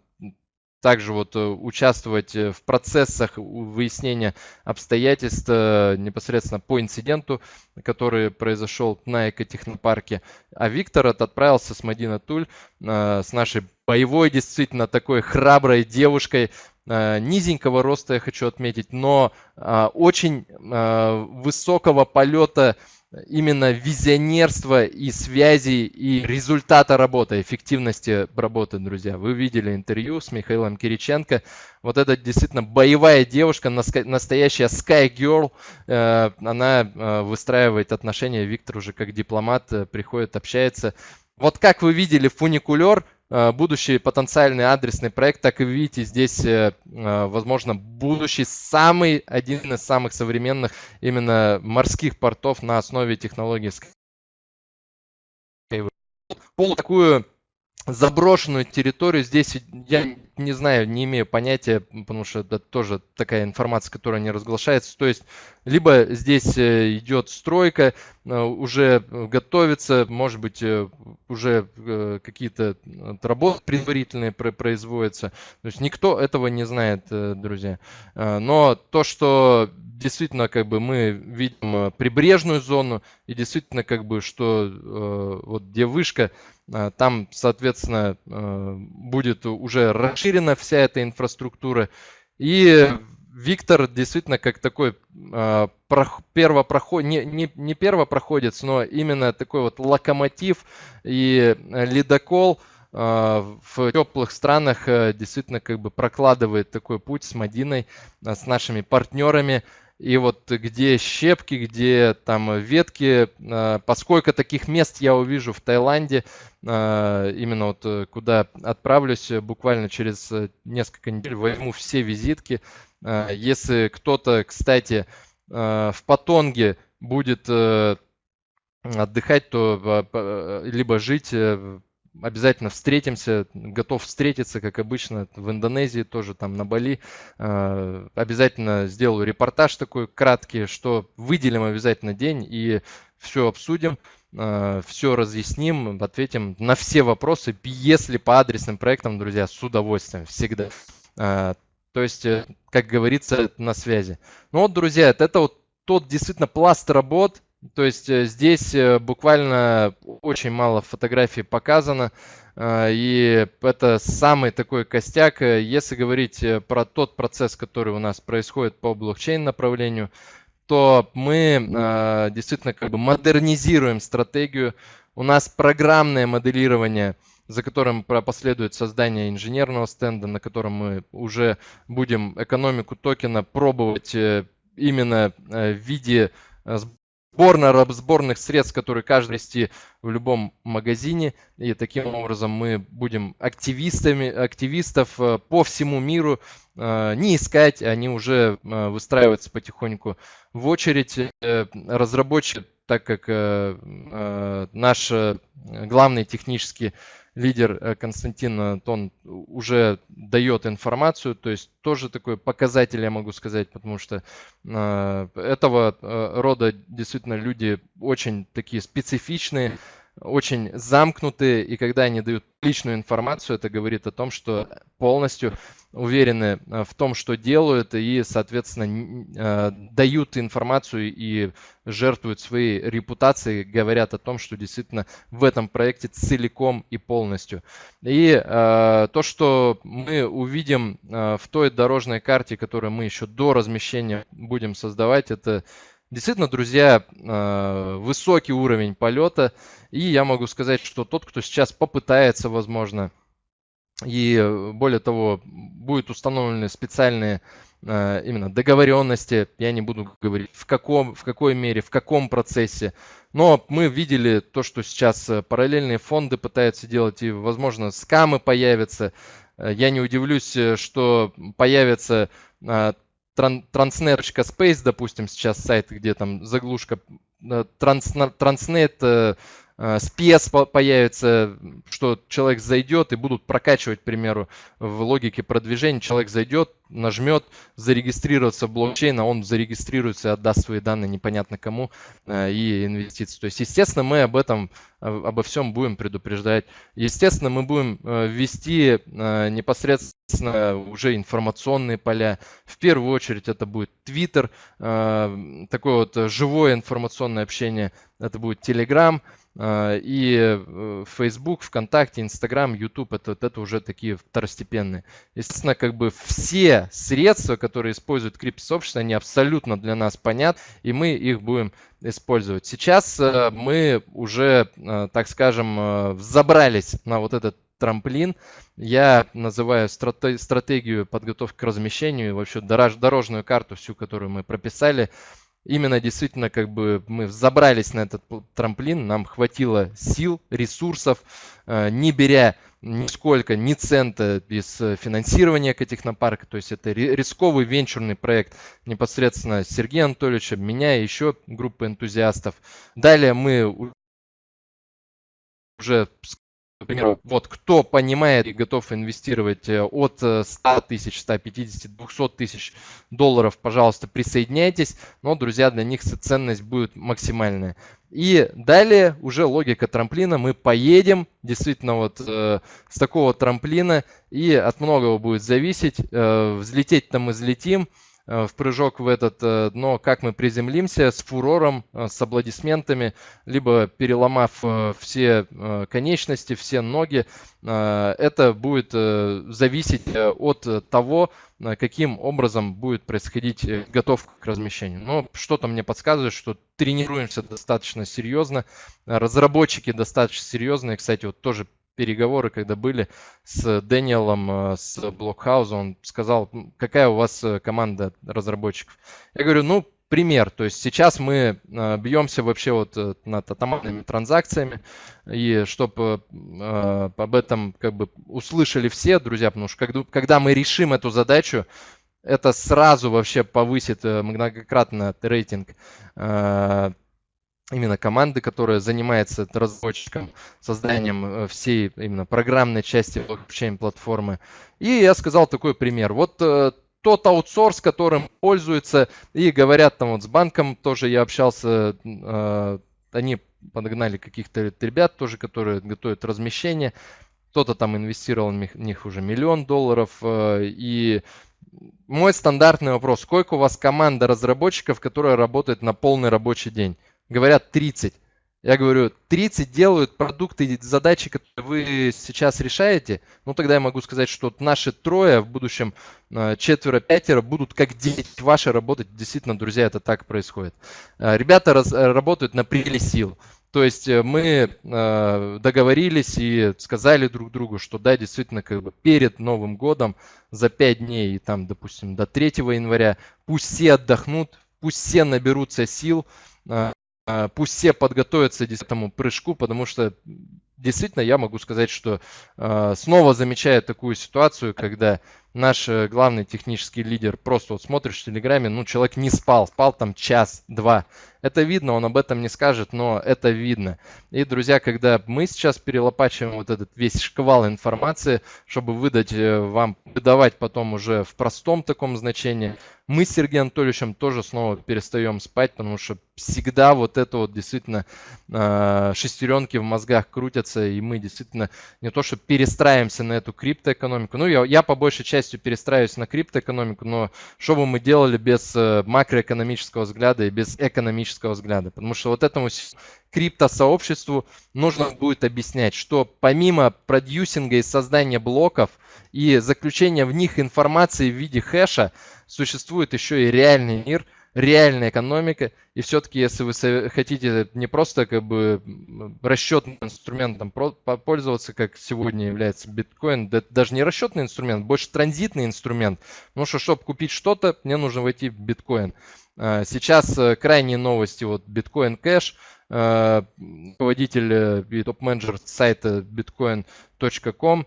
[SPEAKER 3] также вот э, участвовать в процессах выяснения обстоятельств непосредственно по инциденту, который произошел на экотехнопарке. А Виктор отправился с Мадина Туль, с нашей боевой, действительно такой храброй девушкой, низенького роста, я хочу отметить, но э, очень э, высокого полета именно визионерства и связи и результата работы, эффективности работы, друзья. Вы видели интервью с Михаилом Кириченко. Вот это действительно боевая девушка, настоящая Sky Girl. Она выстраивает отношения. Виктор уже как дипломат приходит, общается. Вот как вы видели фуникулер, Э, будущий потенциальный адресный проект, так и видите, здесь, э, э, возможно, будущий самый, один из самых современных именно морских портов на основе технологий пол такую заброшенную территорию. Здесь я не знаю, не имею понятия, потому что это тоже такая информация, которая не разглашается. То есть, либо здесь э, идет стройка, э, уже готовится, может быть, э, уже какие-то работы предварительные производятся. То есть, никто этого не знает, друзья. Но то, что действительно, как бы мы видим прибрежную зону, и действительно, как бы, что вот где вышка, там, соответственно, а, будет уже расширена вся эта инфраструктура. И Виктор действительно как такой э, первопроход, не, не, не первопроходец, но именно такой вот локомотив и ледокол э, в теплых странах э, действительно как бы прокладывает такой путь с Мадиной, э, с нашими партнерами. И вот где щепки, где там ветки, а, поскольку таких мест я увижу в Таиланде, а, именно вот э, куда отправлюсь буквально через э, несколько недель, возьму все визитки. Если кто-то, кстати, в Патонге будет э, отдыхать, то либо жить обязательно встретимся, готов встретиться, как обычно, в Индонезии тоже, там на Бали. А, обязательно сделаю репортаж такой краткий, что выделим обязательно день и все обсудим, а, все разъясним, ответим на все вопросы, если по адресным проектам, друзья, с удовольствием, всегда. А, то есть, э, как говорится, на связи. Ну вот, друзья, это вот тот действительно пласт работ, то есть э, здесь э, буквально очень мало фотографий показано. Э, и это самый такой костяк. Если говорить про тот процесс, который у нас происходит по блокчейн направлению, то мы действительно как бы модернизируем стратегию. У нас программное моделирование, за которым последует создание инженерного стенда, на котором мы уже будем экономику токена пробовать именно в виде сборная сборных средств, которые каждый вести в любом магазине. И таким образом мы будем активистами, активистов э, по всему миру э, не искать, они уже э, выстраиваются потихоньку в очередь. Разработчик, так как наш главный технический лидер э, Константин Антон уже дает информацию, то есть тоже такой показатель, я могу сказать, потому что э, этого э, рода действительно люди очень такие специфичные, очень замкнутые, и когда они дают личную информацию, это говорит о том, что полностью уверены э, в том, что делают, и, соответственно, э, дают информацию и жертвуют своей репутацией, говорят о том, что действительно в этом проекте целиком и полностью. И э, то, что мы увидим в той дорожной карте, которую мы еще до размещения будем создавать, это Действительно, друзья, высокий уровень полета. И я могу сказать, что тот, кто сейчас попытается, возможно, и э, более того, будут установлены специальные э, именно договоренности, я не буду говорить в каком, в какой мере, в каком процессе, но мы видели то, что сейчас э, параллельные фонды пытаются делать, и, возможно, скамы появятся. Я не удивлюсь, что появится transnet.space, допустим, сейчас сайт, где там заглушка Э, спец появится, что человек зайдет и будут прокачивать, к примеру, в логике продвижения. Человек зайдет, нажмет зарегистрироваться в блокчейн, а он зарегистрируется и отдаст свои данные непонятно кому э, и инвестиции. То есть, естественно, мы об этом, обо всем будем предупреждать. Естественно, мы будем э, ввести непосредственно уже информационные поля. В первую очередь это будет Twitter, такое вот живое информационное общение. Это будет Telegram, и э, Facebook, ВКонтакте, Инстаграм, YouTube это, это уже такие второстепенные. Естественно, как бы все средства, которые используют криптосообщество, они абсолютно для нас понятны, и мы их будем использовать. Сейчас э, мы уже, э, так скажем, забрались на вот этот трамплин. Я называю стратегию подготовки к размещению, вообще дорожную карту всю, которую мы прописали, именно действительно как бы мы забрались на этот трамплин, нам хватило сил, ресурсов, э, не беря нисколько, ни цента без финансирования Экотехнопарка. То есть это рисковый венчурный проект непосредственно Сергея Анатольевича, меня и еще группы энтузиастов. Далее мы уже примеру, вот кто понимает и готов инвестировать э, от 100 э, тысяч, 150, 200 тысяч долларов, пожалуйста, присоединяйтесь. Но, друзья, для них ценность будет максимальная. И далее уже логика трамплина. Мы поедем действительно вот э, с такого трамплина и от многого будет зависеть. Э, взлететь-то мы взлетим. Э, в прыжок в этот, э, но как мы приземлимся с фурором, э, с аплодисментами, либо переломав все конечности, все ноги, это будет зависеть от того, каким образом будет происходить готовка к размещению. Но что-то мне подсказывает, что тренируемся достаточно серьезно, разработчики достаточно серьезные, кстати, вот тоже переговоры, когда были с Дэниелом, э, с Блокхауза, он сказал, какая у вас э, команда разработчиков. Я говорю, ну, пример. То есть сейчас мы э, бьемся вообще вот над атомарными транзакциями. И чтобы об этом как бы услышали все, друзья, потому что когда мы решим эту задачу, это сразу вообще повысит многократно рейтинг именно команды, которая занимается разработчиком, созданием э, всей именно программной части блокчейн-платформы. И я сказал такой пример. Вот э, тот аутсорс, которым пользуются, и говорят там вот с банком тоже я общался, э, они подогнали каких-то ребят тоже, которые готовят размещение. Кто-то там инвестировал в них уже миллион долларов. И мой стандартный вопрос, сколько у вас команда разработчиков, которая работает на полный рабочий день? Говорят 30. Я говорю, 30 делают продукты, задачи, которые вы сейчас решаете. Ну, тогда я могу сказать, что наши трое, в будущем э, четверо-пятеро будут как 10 ваши работать. Действительно, друзья, это так происходит. Э, ребята раз, э, работают на пределе сил. То есть мы договорились и сказали друг другу, что да, действительно, как бы перед Новым годом за 5 дней, там, допустим, до 3 января, пусть все отдохнут, пусть все наберутся сил, пусть все подготовятся к этому прыжку, потому что действительно я могу сказать, что э, снова замечаю такую ситуацию, когда наш э, главный технический лидер просто вот смотришь в Телеграме, ну человек не спал, спал там час-два. Это видно, он об этом не скажет, но это видно. И, друзья, когда мы сейчас перелопачиваем вот этот весь шквал информации, чтобы выдать э, вам, выдавать потом уже в простом таком значении, мы с Сергеем Анатольевичем тоже снова перестаем спать, потому что всегда вот это вот действительно э, шестеренки в мозгах крутятся, и мы действительно не то что перестраиваемся на эту криптоэкономику. Ну, я, я по большей части перестраиваюсь на криптоэкономику, но что бы мы делали без э, макроэкономического взгляда и без экономического взгляда? Потому что вот этому криптосообществу нужно будет объяснять, что помимо продюсинга и создания блоков и заключения в них информации в виде хэша, существует еще и реальный мир, реальная экономика. И все-таки, если вы хотите не просто как бы расчетным инструментом пользоваться, как сегодня является биткоин, это даже не расчетный инструмент, больше транзитный инструмент. Потому что, чтобы купить что-то, мне нужно войти в биткоин. А, сейчас э, крайние новости, вот биткоин кэш, э, руководитель э, и топ-менеджер сайта bitcoin.com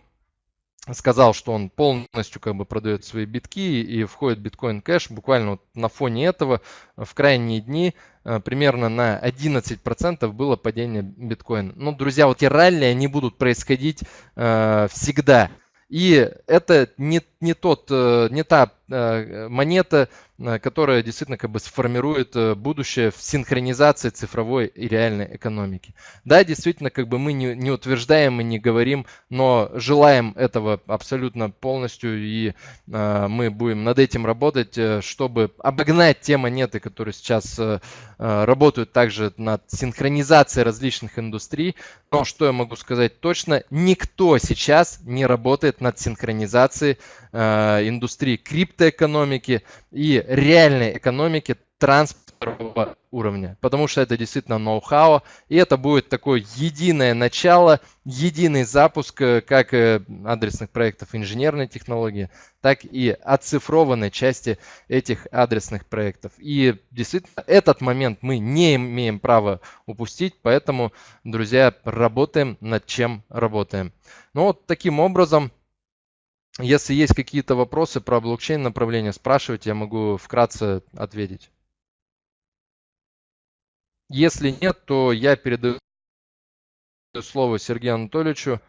[SPEAKER 3] сказал, что он полностью как бы продает свои битки и входит биткоин кэш. Буквально вот на фоне этого в крайние дни э, примерно на 11% было падение биткоина. Ну, друзья, вот эти ралли, они будут происходить э, всегда. И это не, не, тот, э, не та э, монета, э, которая действительно как бы сформирует будущее в синхронизации цифровой и реальной экономики. Да, действительно, как бы мы не, не утверждаем и не говорим, но желаем этого абсолютно полностью, и мы будем над этим работать, чтобы обогнать те монеты, которые сейчас работают также над синхронизацией различных индустрий. Но что я могу сказать точно, никто сейчас не работает над синхронизацией э, индустрии криптоэкономики и реальной экономики транспортного уровня, потому что это действительно ноу-хау, и это будет такое единое начало, единый запуск э, как э, адресных проектов инженерной технологии, так и оцифрованной части этих адресных проектов. И действительно этот момент мы не имеем права упустить, поэтому, друзья, работаем над чем работаем. Ну вот таким образом если есть какие-то вопросы про блокчейн направление, спрашивайте, я могу вкратце ответить. Если нет, то я передаю слово Сергею Анатольевичу.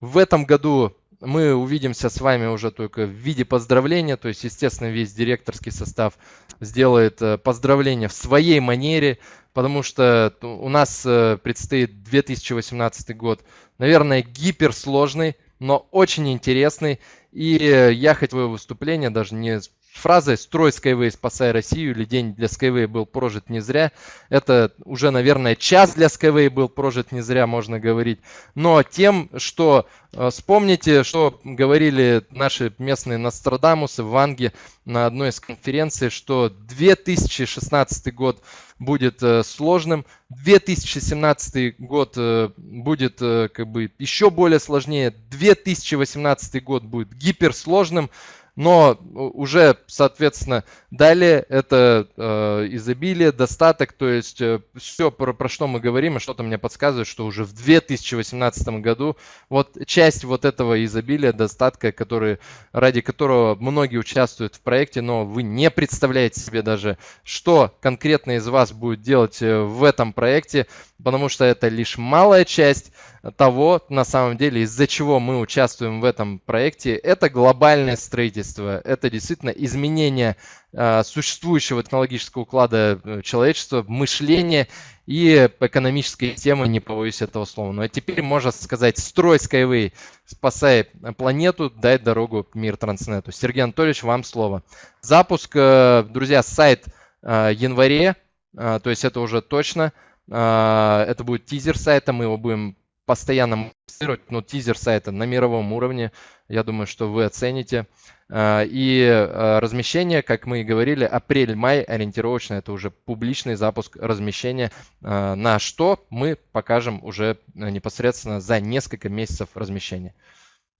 [SPEAKER 3] В этом году мы увидимся с вами уже только в виде поздравления, то есть, естественно, весь директорский состав сделает э, поздравления в своей манере, потому что у нас э, предстоит 2018 год, наверное, гиперсложный, но очень интересный. И э, я хотел выступление даже не фразой «Строй Skyway, спасай Россию» или «День для Skyway был прожит не зря». Это уже, наверное, час для Skyway был прожит не зря, можно говорить. Но тем, что э, вспомните, что говорили наши местные Нострадамусы в Ванге на одной из конференций, что 2016 год будет э, сложным, 2017 год э, будет как бы еще более сложнее, 2018 год будет гиперсложным, но уже, соответственно, далее это э, изобилие, достаток, то есть э, все, про, про что мы говорим, и что-то мне подсказывает, что уже в 2018 году вот часть вот этого изобилия, достатка, который, ради которого многие участвуют в проекте, но вы не представляете себе даже, что конкретно из вас будет делать э, в этом проекте, потому что это лишь малая часть того, на самом деле, из-за чего мы участвуем в этом проекте, это глобальное строительство, это действительно изменение э, существующего технологического уклада э, человечества, мышления и экономической темы, не побоюсь этого слова. Но теперь можно сказать, строй Skyway, спасай планету, дай дорогу мир Транснету. Сергей Анатольевич, вам слово. Запуск, э, друзья, сайт э, январе, э, то есть это уже точно. Uh, это будет тизер сайта, мы его будем постоянно монтировать, но тизер сайта на мировом уровне. Я думаю, что вы оцените. А, и а, размещение, как мы и говорили, апрель-май ориентировочно, это уже публичный запуск размещения, а, на что мы покажем уже непосредственно за несколько месяцев размещения.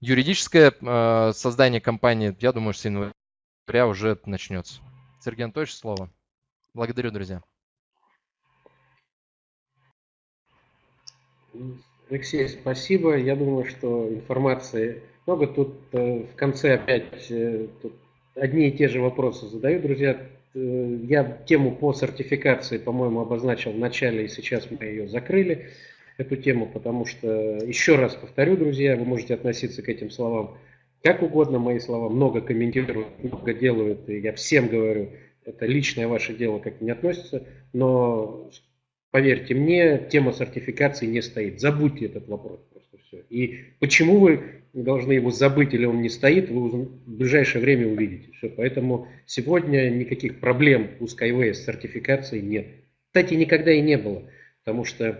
[SPEAKER 3] Юридическое создание компании, я думаю, с января уже начнется. Сергей Анатольевич, слово. Благодарю, друзья.
[SPEAKER 2] Алексей, спасибо. Я думаю, что информации много. Тут э, в конце опять э, тут одни и те же вопросы задаю, друзья. Э, я тему по сертификации, по-моему, обозначил в начале, и сейчас мы ее закрыли, эту тему, потому что, еще раз повторю, друзья, вы можете относиться к этим словам как угодно, мои слова много комментируют, много делают, и я всем говорю, это личное ваше дело, как не относится, но Поверьте мне, тема сертификации не стоит. Забудьте этот вопрос просто все. И почему вы должны его забыть или он не стоит, вы в ближайшее время увидите. Все. Поэтому сегодня никаких проблем у Skyway с сертификацией нет. Кстати, никогда и не было. Потому что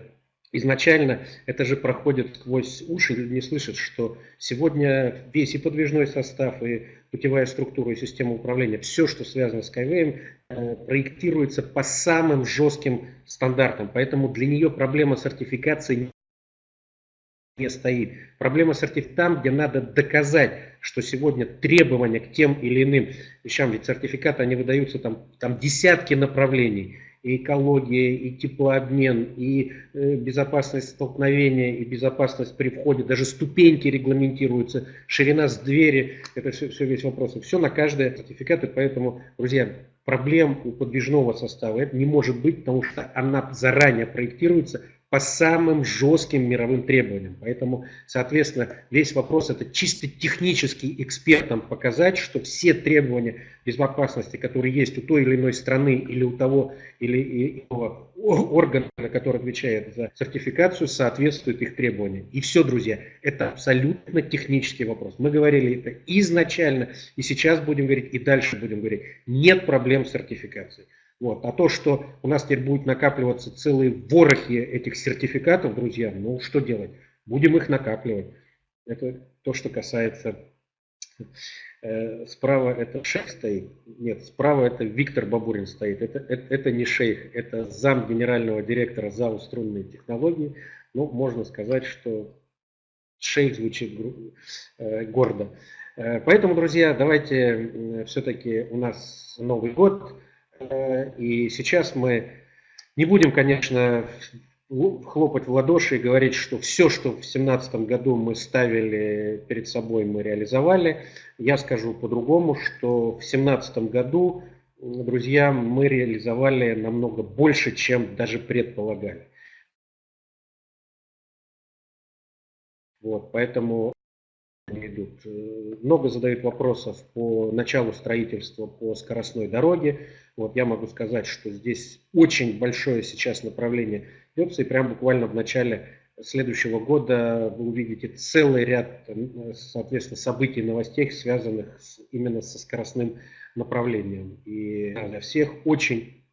[SPEAKER 2] изначально это же проходит сквозь уши, люди не слышат, что сегодня весь и подвижной состав, и путевая структура, и система управления, все, что связано с Skyway, э, проектируется по самым жестким стандартам. Поэтому для нее проблема сертификации не стоит. Проблема сертификации там, где надо доказать, что сегодня требования к тем или иным вещам, ведь сертификаты, они выдаются там, там десятки направлений и экология, и теплообмен, и э, безопасность столкновения, и безопасность при входе, даже ступеньки регламентируются, ширина с двери, это все, все весь вопрос. И все на каждое сертификаты, поэтому, друзья, проблем у подвижного состава это не может быть, потому что она заранее проектируется по самым жестким мировым требованиям. Поэтому, соответственно, весь вопрос это чисто технический экспертам показать, что все требования безопасности, которые есть у той или иной страны или у того или иного органа, который отвечает за сертификацию, соответствуют их требованиям. И все, друзья, это абсолютно технический вопрос. Мы говорили это изначально, и сейчас будем говорить, и дальше будем говорить. Нет проблем с сертификацией. Вот. А то, что у нас теперь будет накапливаться целые ворохи этих сертификатов, друзья, ну что делать? Будем их накапливать. Это то, что касается... Э, справа это шейх стоит. Нет, справа это Виктор Бабурин стоит. Это, это, это не шейх, это зам генерального директора ЗАО «Струнные технологии». Ну, можно сказать, что шейх звучит э, гордо. Э, поэтому, друзья, давайте все-таки у нас Новый год. И сейчас мы не будем, конечно, хлопать в ладоши и говорить, что все, что в 2017 году мы ставили перед собой, мы реализовали. Я скажу по-другому, что в 2017 году, друзья, мы реализовали намного больше, чем даже предполагали. Вот, поэтому идут. Э, много задают вопросов по началу строительства по скоростной дороге. Вот я могу сказать, что здесь очень большое сейчас направление ведется, и прям буквально в начале следующего года вы увидите целый ряд, соответственно, событий, новостей, связанных с, именно со скоростным направлением. И для всех очень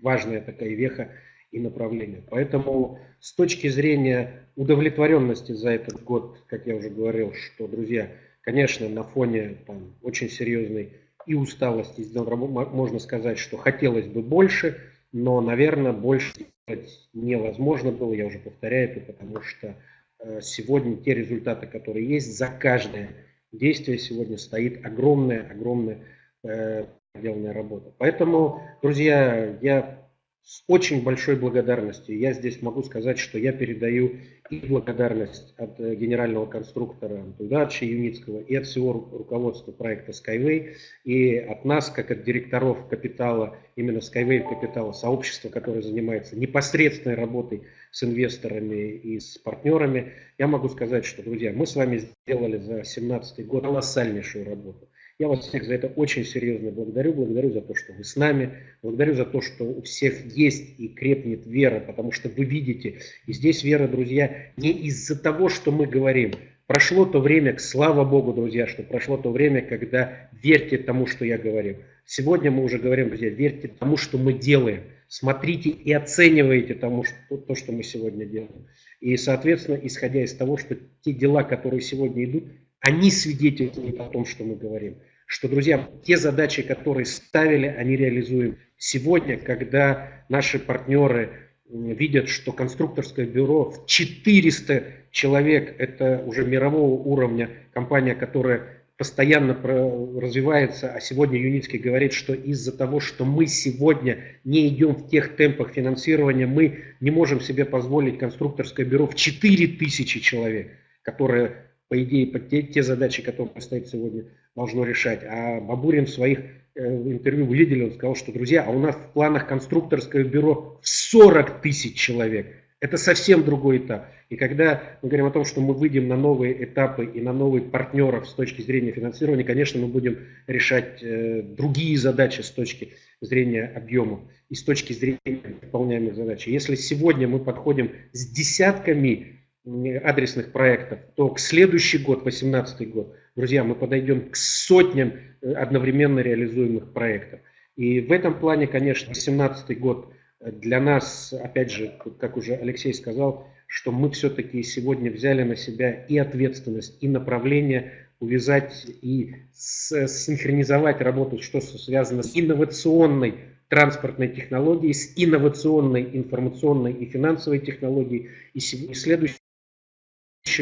[SPEAKER 2] важная такая веха и направление. Поэтому с точки зрения удовлетворенности за этот год, как я уже говорил, что, друзья, конечно, на фоне там, очень серьезной и усталости можно сказать, что хотелось бы больше, но, наверное, больше невозможно было, я уже повторяю это, потому что э, сегодня те результаты, которые есть, за каждое действие сегодня стоит огромная, огромная э, проделанная работа. Поэтому, друзья, я с очень большой благодарностью. Я здесь могу сказать, что я передаю и благодарность от э, генерального конструктора Антударча Юницкого, и от всего руководства проекта Skyway, и от нас, как от директоров капитала, именно Skyway капитала, сообщества, которое занимается непосредственной работой с инвесторами и с партнерами. Я могу сказать, что, друзья, мы с вами сделали за 2017 год колоссальнейшую работу. Я вас всех за это очень серьезно благодарю. Благодарю за то, что вы с нами. Благодарю за то, что у всех есть и крепнет вера, потому что вы видите. И здесь вера, друзья, не из-за того, что мы говорим. Прошло то время, слава Богу, друзья, что прошло то время, когда верьте тому, что я говорю. Сегодня мы уже говорим, друзья, верьте тому, что мы делаем. Смотрите и оценивайте тому, что, то, что мы сегодня делаем. И, соответственно, исходя из того, что те дела, которые сегодня идут, они свидетельствуют о том, что мы говорим. Что, друзья, те задачи, которые ставили, они реализуем. Сегодня, когда наши партнеры видят, что конструкторское бюро в 400 человек, это уже мирового уровня компания, которая постоянно развивается, а сегодня Юницкий говорит, что из-за того, что мы сегодня не идем в тех темпах финансирования, мы не можем себе позволить конструкторское бюро в 4000 человек, которое по идее, те, те задачи, которые стоит сегодня, должно решать. А Бабурин в своих э, интервью вы видели, он сказал, что, друзья, а у нас в планах конструкторское бюро в 40 тысяч человек. Это совсем другой этап. И когда мы говорим о том, что мы выйдем на новые этапы и на новые партнеров с точки зрения финансирования, конечно, мы будем решать э, другие задачи с точки зрения объема и с точки зрения выполняемых задач. Если сегодня мы подходим с десятками адресных проектов, то к следующий год, 2018 год, друзья, мы подойдем к сотням э, одновременно реализуемых проектов. И в этом плане, конечно, 2017 год для нас, опять же, как уже Алексей сказал, что мы все-таки сегодня взяли на себя и ответственность, и направление увязать и синхронизовать работу, что связано с инновационной транспортной технологией, с инновационной информационной и финансовой технологией. И следующий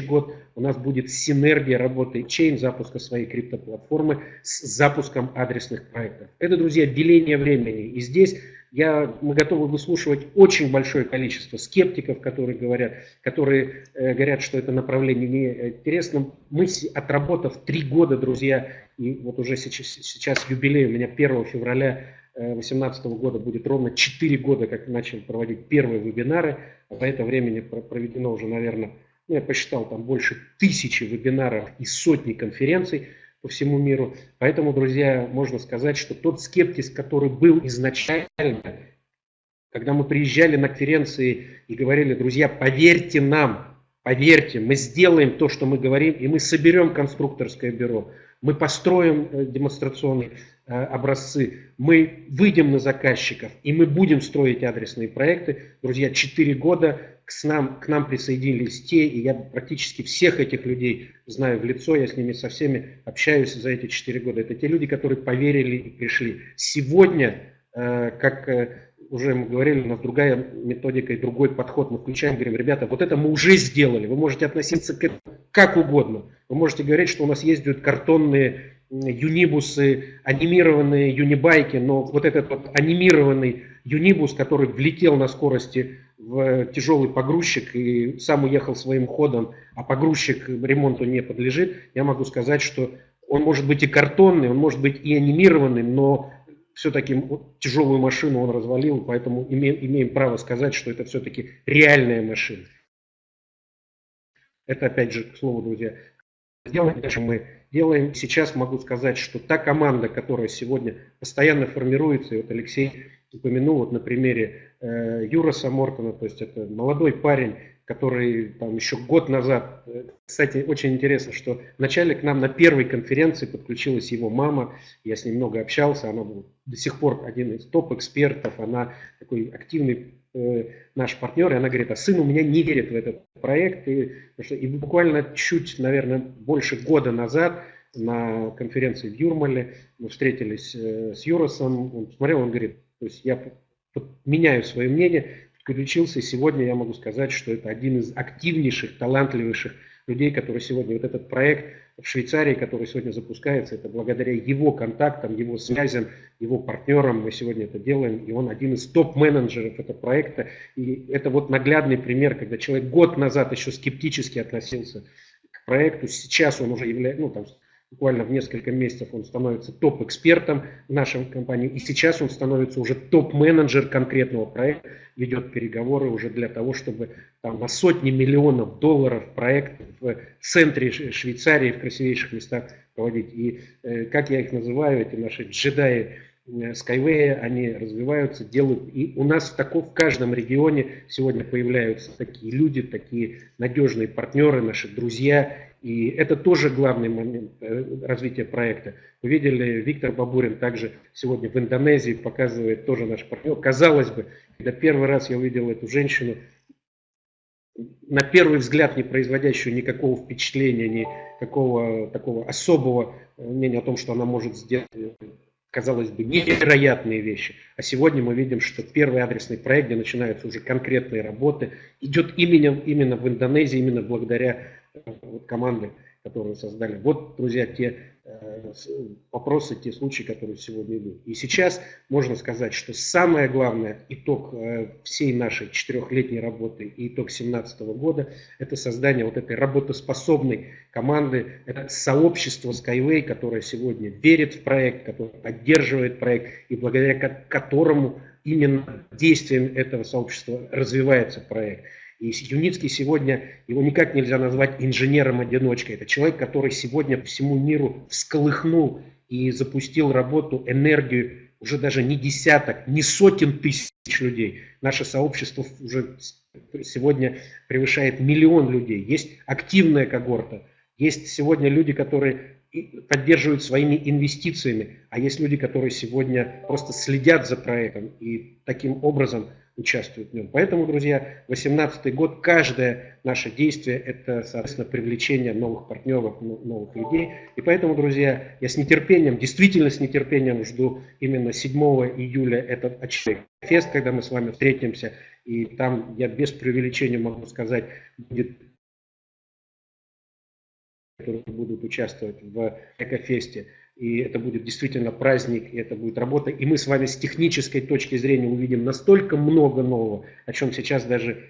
[SPEAKER 2] год у нас будет синергия работы чейн, запуска своей криптоплатформы с запуском адресных проектов. Это, друзья, деление времени. И здесь я, мы готовы выслушивать очень большое количество скептиков, которые говорят, которые э, говорят, что это направление не интересно. Мы, отработав три года, друзья, и вот уже сейчас, сейчас юбилей у меня 1 февраля 2018 э, года будет ровно 4 года, как начали проводить первые вебинары. А за это время проведено уже, наверное, я посчитал, там больше тысячи вебинаров и сотни конференций по всему миру. Поэтому, друзья, можно сказать, что тот скептиз, который был изначально, когда мы приезжали на конференции и говорили, друзья, поверьте нам, поверьте, мы сделаем то, что мы говорим, и мы соберем конструкторское бюро, мы построим э, демонстрационные э, образцы, мы выйдем на заказчиков, и мы будем строить адресные проекты. Друзья, 4 года к нам, к нам присоединились те, и я практически всех этих людей знаю в лицо, я с ними со всеми общаюсь за эти четыре года. Это те люди, которые поверили и пришли. Сегодня, э, как э, уже мы говорили, у нас другая методика и другой подход. Мы включаем, говорим, ребята, вот это мы уже сделали, вы можете относиться к этому как угодно. Вы можете говорить, что у нас ездят картонные юнибусы, анимированные юнибайки, но вот этот вот анимированный юнибус, который влетел на скорости в тяжелый погрузчик и сам уехал своим ходом, а погрузчик ремонту не подлежит, я могу сказать, что он может быть и картонный, он может быть и анимированный, но все-таки тяжелую машину он развалил, поэтому имеем, имеем право сказать, что это все-таки реальная машина. Это опять же, к слову, друзья, делаем, дальше мы делаем. Сейчас могу сказать, что та команда, которая сегодня постоянно формируется, и вот Алексей упомянул вот на примере э, Юраса Мортона, то есть это молодой парень, который там еще год назад, э, кстати, очень интересно, что вначале к нам на первой конференции подключилась его мама, я с ней много общался, она был до сих пор один из топ-экспертов, она такой активный э, наш партнер, и она говорит, а сын у меня не верит в этот проект, и, и буквально чуть, наверное, больше года назад на конференции в Юрмале мы встретились э, с Юросом, он смотрел, он говорит, то есть я меняю свое мнение, подключился, и сегодня я могу сказать, что это один из активнейших, талантливейших людей, который сегодня, вот этот проект в Швейцарии, который сегодня запускается, это благодаря его контактам, его связям, его партнерам мы сегодня это делаем, и он один из топ-менеджеров этого проекта, и это вот наглядный пример, когда человек год назад еще скептически относился к проекту, сейчас он уже является, ну там буквально в несколько месяцев он становится топ-экспертом в нашей компании, и сейчас он становится уже топ-менеджер конкретного проекта, ведет переговоры уже для того, чтобы там, на сотни миллионов долларов проект в центре Швейцарии, в красивейших местах проводить. И, э, как я их называю, эти наши джедаи э, Skyway, они развиваются, делают. И у нас в, таком, в каждом регионе сегодня появляются такие люди, такие надежные партнеры, наши друзья, и это тоже главный момент э, развития проекта. Вы видели, Виктор Бабурин также сегодня в Индонезии показывает тоже наш партнер. Казалось бы, когда первый раз я увидел эту женщину, на первый взгляд не производящую никакого впечатления, никакого такого особого мнения о том, что она может сделать, казалось бы, невероятные вещи. А сегодня мы видим, что первый адресный проект, где начинаются уже конкретные работы, идет именно, именно в Индонезии, именно благодаря вот команды, которые создали. Вот, друзья, те э, вопросы, те случаи, которые сегодня идут. И сейчас можно сказать, что самое главное итог э, всей нашей четырехлетней работы и итог 2017 года – это создание вот этой работоспособной команды, это сообщество Skyway, которое сегодня верит в проект, которое поддерживает проект и благодаря которому именно действием этого сообщества развивается проект. И Юницкий сегодня, его никак нельзя назвать инженером-одиночкой. Это человек, который сегодня всему миру всколыхнул и запустил работу, энергию уже даже не десяток, не сотен тысяч людей. Наше сообщество уже сегодня превышает миллион людей. Есть активная когорта, есть сегодня люди, которые поддерживают своими инвестициями, а есть люди, которые сегодня просто следят за проектом и таким образом участвуют в нем. Поэтому, друзья, 2018 год, каждое наше действие – это, соответственно, привлечение новых партнеров, новых людей. И поэтому, друзья, я с нетерпением, действительно с нетерпением жду именно 7 июля этот очередной фест, когда мы с вами встретимся. И там, я без преувеличения могу сказать, будет которые будут участвовать в Экофесте. И это будет действительно праздник, и это будет работа. И мы с вами с технической точки зрения увидим настолько много нового, о чем сейчас даже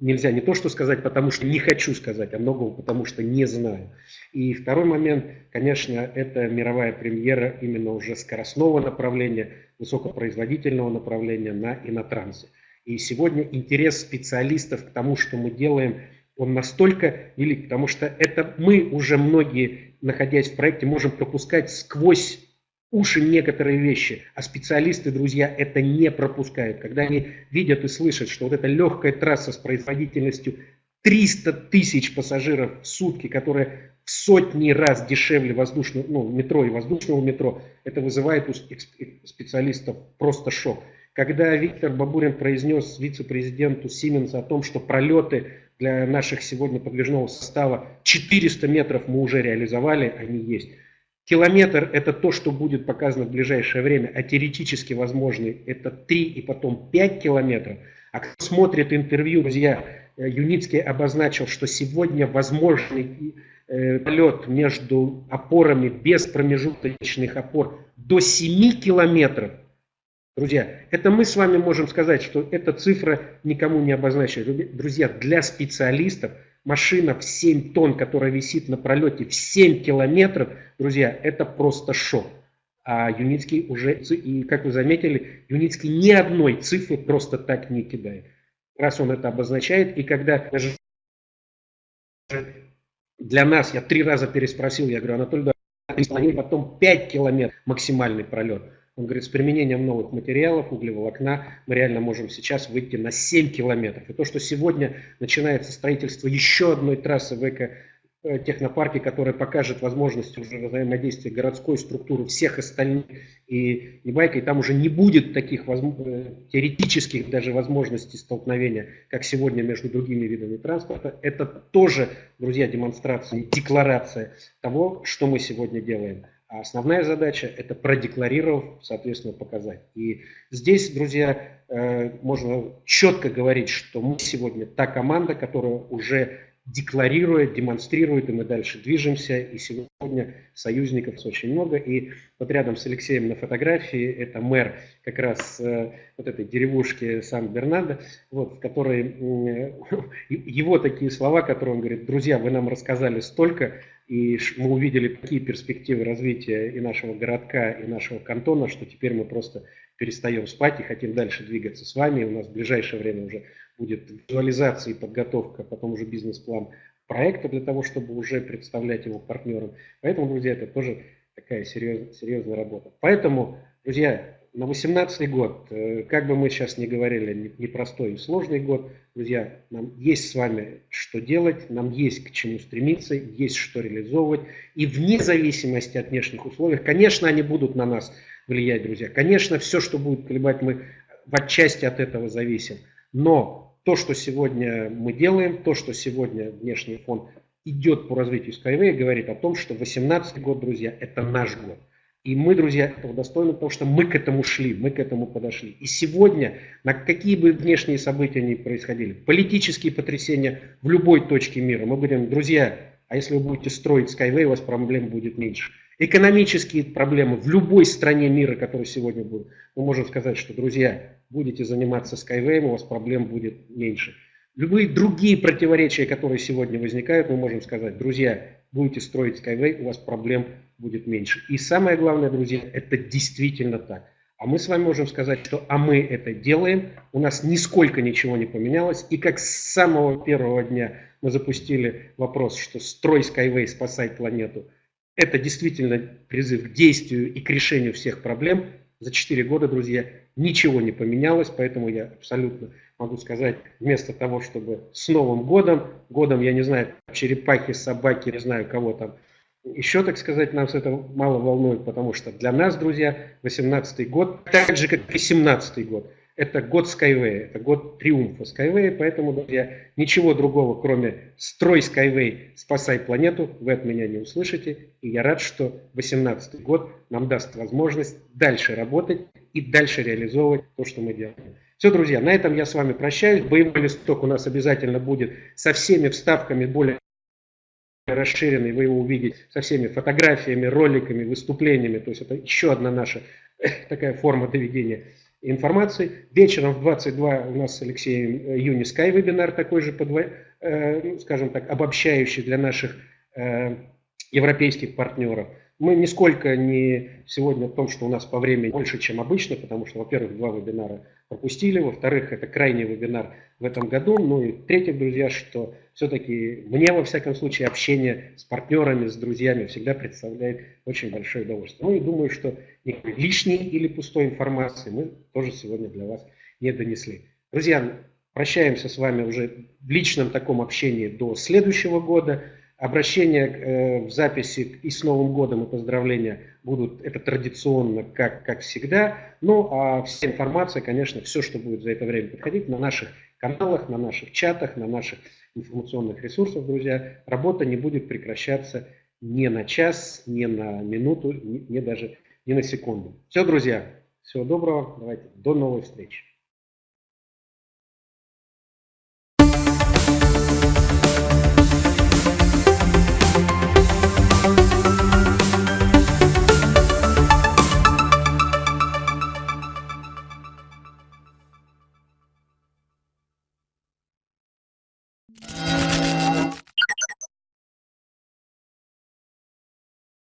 [SPEAKER 2] нельзя не то что сказать, потому что не хочу сказать, а многого, потому что не знаю. И второй момент, конечно, это мировая премьера именно уже скоростного направления, высокопроизводительного направления на инотрансе. И сегодня интерес специалистов к тому, что мы делаем, он настолько велик, потому что это мы уже многие, находясь в проекте, можем пропускать сквозь уши некоторые вещи, а специалисты, друзья, это не пропускают. Когда они видят и слышат, что вот эта легкая трасса с производительностью 300 тысяч пассажиров в сутки, которая в сотни раз дешевле воздушного, ну, метро и воздушного метро, это вызывает у специалистов просто шок. Когда Виктор Бабурин произнес вице-президенту Сименса о том, что пролеты для наших сегодня подвижного состава 400 метров мы уже реализовали, они есть. Километр – это то, что будет показано в ближайшее время, а теоретически возможный – это 3 и потом 5 километров. А кто смотрит интервью, друзья, э, Юницкий обозначил, что сегодня возможный э, полет между опорами без промежуточных опор до 7 километров Друзья, это мы с вами можем сказать, что эта цифра никому не обозначена. Друзья, для специалистов машина в 7 тонн, которая висит на пролете в 7 километров, друзья, это просто шок. А Юницкий уже, и как вы заметили, Юницкий ни одной цифры просто так не кидает. Раз он это обозначает, и когда для нас, я три раза переспросил, я говорю, Анатолий, потом 5 километров максимальный пролет. Он говорит, с применением новых материалов, углеволокна, мы реально можем сейчас выйти на 7 километров. И то, что сегодня начинается строительство еще одной трассы в эко Э, технопарке, который покажет возможности уже взаимодействия городской структуры всех остальных и Небайка, и там уже не будет таких э, теоретических даже возможностей столкновения, как сегодня между другими видами транспорта. Это тоже, друзья, демонстрация, декларация того, что мы сегодня делаем. А основная задача – это продекларировав, соответственно, показать. И здесь, друзья, э, можно четко говорить, что мы сегодня та команда, которая уже декларирует, демонстрирует, и мы дальше движемся. И сегодня союзников очень много. И вот рядом с Алексеем на фотографии это мэр как раз э, вот этой деревушки Сан-Бернардо, вот, э, [LAUGHS] его такие слова, которые он говорит, друзья, вы нам рассказали столько, и мы увидели такие перспективы развития и нашего городка, и нашего кантона, что теперь мы просто перестаем спать и хотим дальше двигаться с вами. У нас в ближайшее время уже будет визуализация и подготовка, потом уже бизнес-план проекта для того, чтобы уже представлять его партнерам. Поэтому, друзья, это тоже такая серьезная, серьезная работа. Поэтому, друзья, на 18 год, э, как бы мы сейчас не говорили, непростой и сложный год, друзья, нам есть с вами что делать, нам есть к чему стремиться, есть что реализовывать. И вне зависимости от внешних условий, конечно, они будут на нас влиять, друзья. Конечно, все, что будет колебать, мы в отчасти от этого зависим. Но то, что сегодня мы делаем, то, что сегодня внешний фон идет по развитию Skyway, говорит о том, что 2018 год, друзья, это наш год. И мы, друзья, этого достойны, потому что мы к этому шли, мы к этому подошли. И сегодня, на какие бы внешние события ни происходили, политические потрясения в любой точке мира, мы будем, друзья, а если вы будете строить Skyway, у вас проблем будет меньше. Экономические проблемы в любой стране мира, которая сегодня будет, мы можем сказать, что, друзья, будете заниматься Skyway, у вас проблем будет меньше. Любые другие противоречия, которые сегодня возникают, мы можем сказать, друзья, будете строить Skyway, у вас проблем будет меньше. И самое главное, друзья, это действительно так. А мы с вами можем сказать, что а мы это делаем, у нас нисколько ничего не поменялось. И как с самого первого дня мы запустили вопрос, что строй Skyway, спасай планету, это действительно призыв к действию и к решению всех проблем. За 4 года, друзья, ничего не поменялось, поэтому я абсолютно могу сказать, вместо того, чтобы с Новым годом, годом, я не знаю, черепахи, собаки, не знаю, кого там, еще, так сказать, нас это мало волнует, потому что для нас, друзья, 18 год, так же, как и 17 год, это год Skyway, это год триумфа Skyway, поэтому, друзья, ничего другого, кроме «Строй Skyway, спасай планету», вы от меня не услышите. И я рад, что 2018 год нам даст возможность дальше работать и дальше реализовывать то, что мы делаем. Все, друзья, на этом я с вами прощаюсь. Боевой листок у нас обязательно будет со всеми вставками более расширенный, вы его увидите со всеми фотографиями, роликами, выступлениями. То есть это еще одна наша [LAUGHS] такая форма доведения информации. Вечером в 22 у нас с Алексеем э, Юнискай вебинар такой же, подво... э, ну, скажем так, обобщающий для наших э, европейских партнеров. Мы нисколько не сегодня в том, что у нас по времени больше, чем обычно, потому что, во-первых, два вебинара пропустили, во-вторых, это крайний вебинар в этом году, ну и в-третьих, друзья, что все-таки мне, во всяком случае, общение с партнерами, с друзьями всегда представляет очень большое удовольствие. Ну и думаю, что никакой лишней или пустой информации мы тоже сегодня для вас не донесли. Друзья, прощаемся с вами уже в личном таком общении до следующего года. Обращения э, в записи и с Новым годом и поздравления будут, это традиционно, как, как всегда. Ну, а вся информация, конечно, все, что будет за это время подходить, на наших каналах, на наших чатах, на наших информационных ресурсах, друзья. Работа не будет прекращаться ни на час, ни на минуту, ни, ни даже ни на секунду. Все, друзья, всего доброго, давайте, до новой встречи.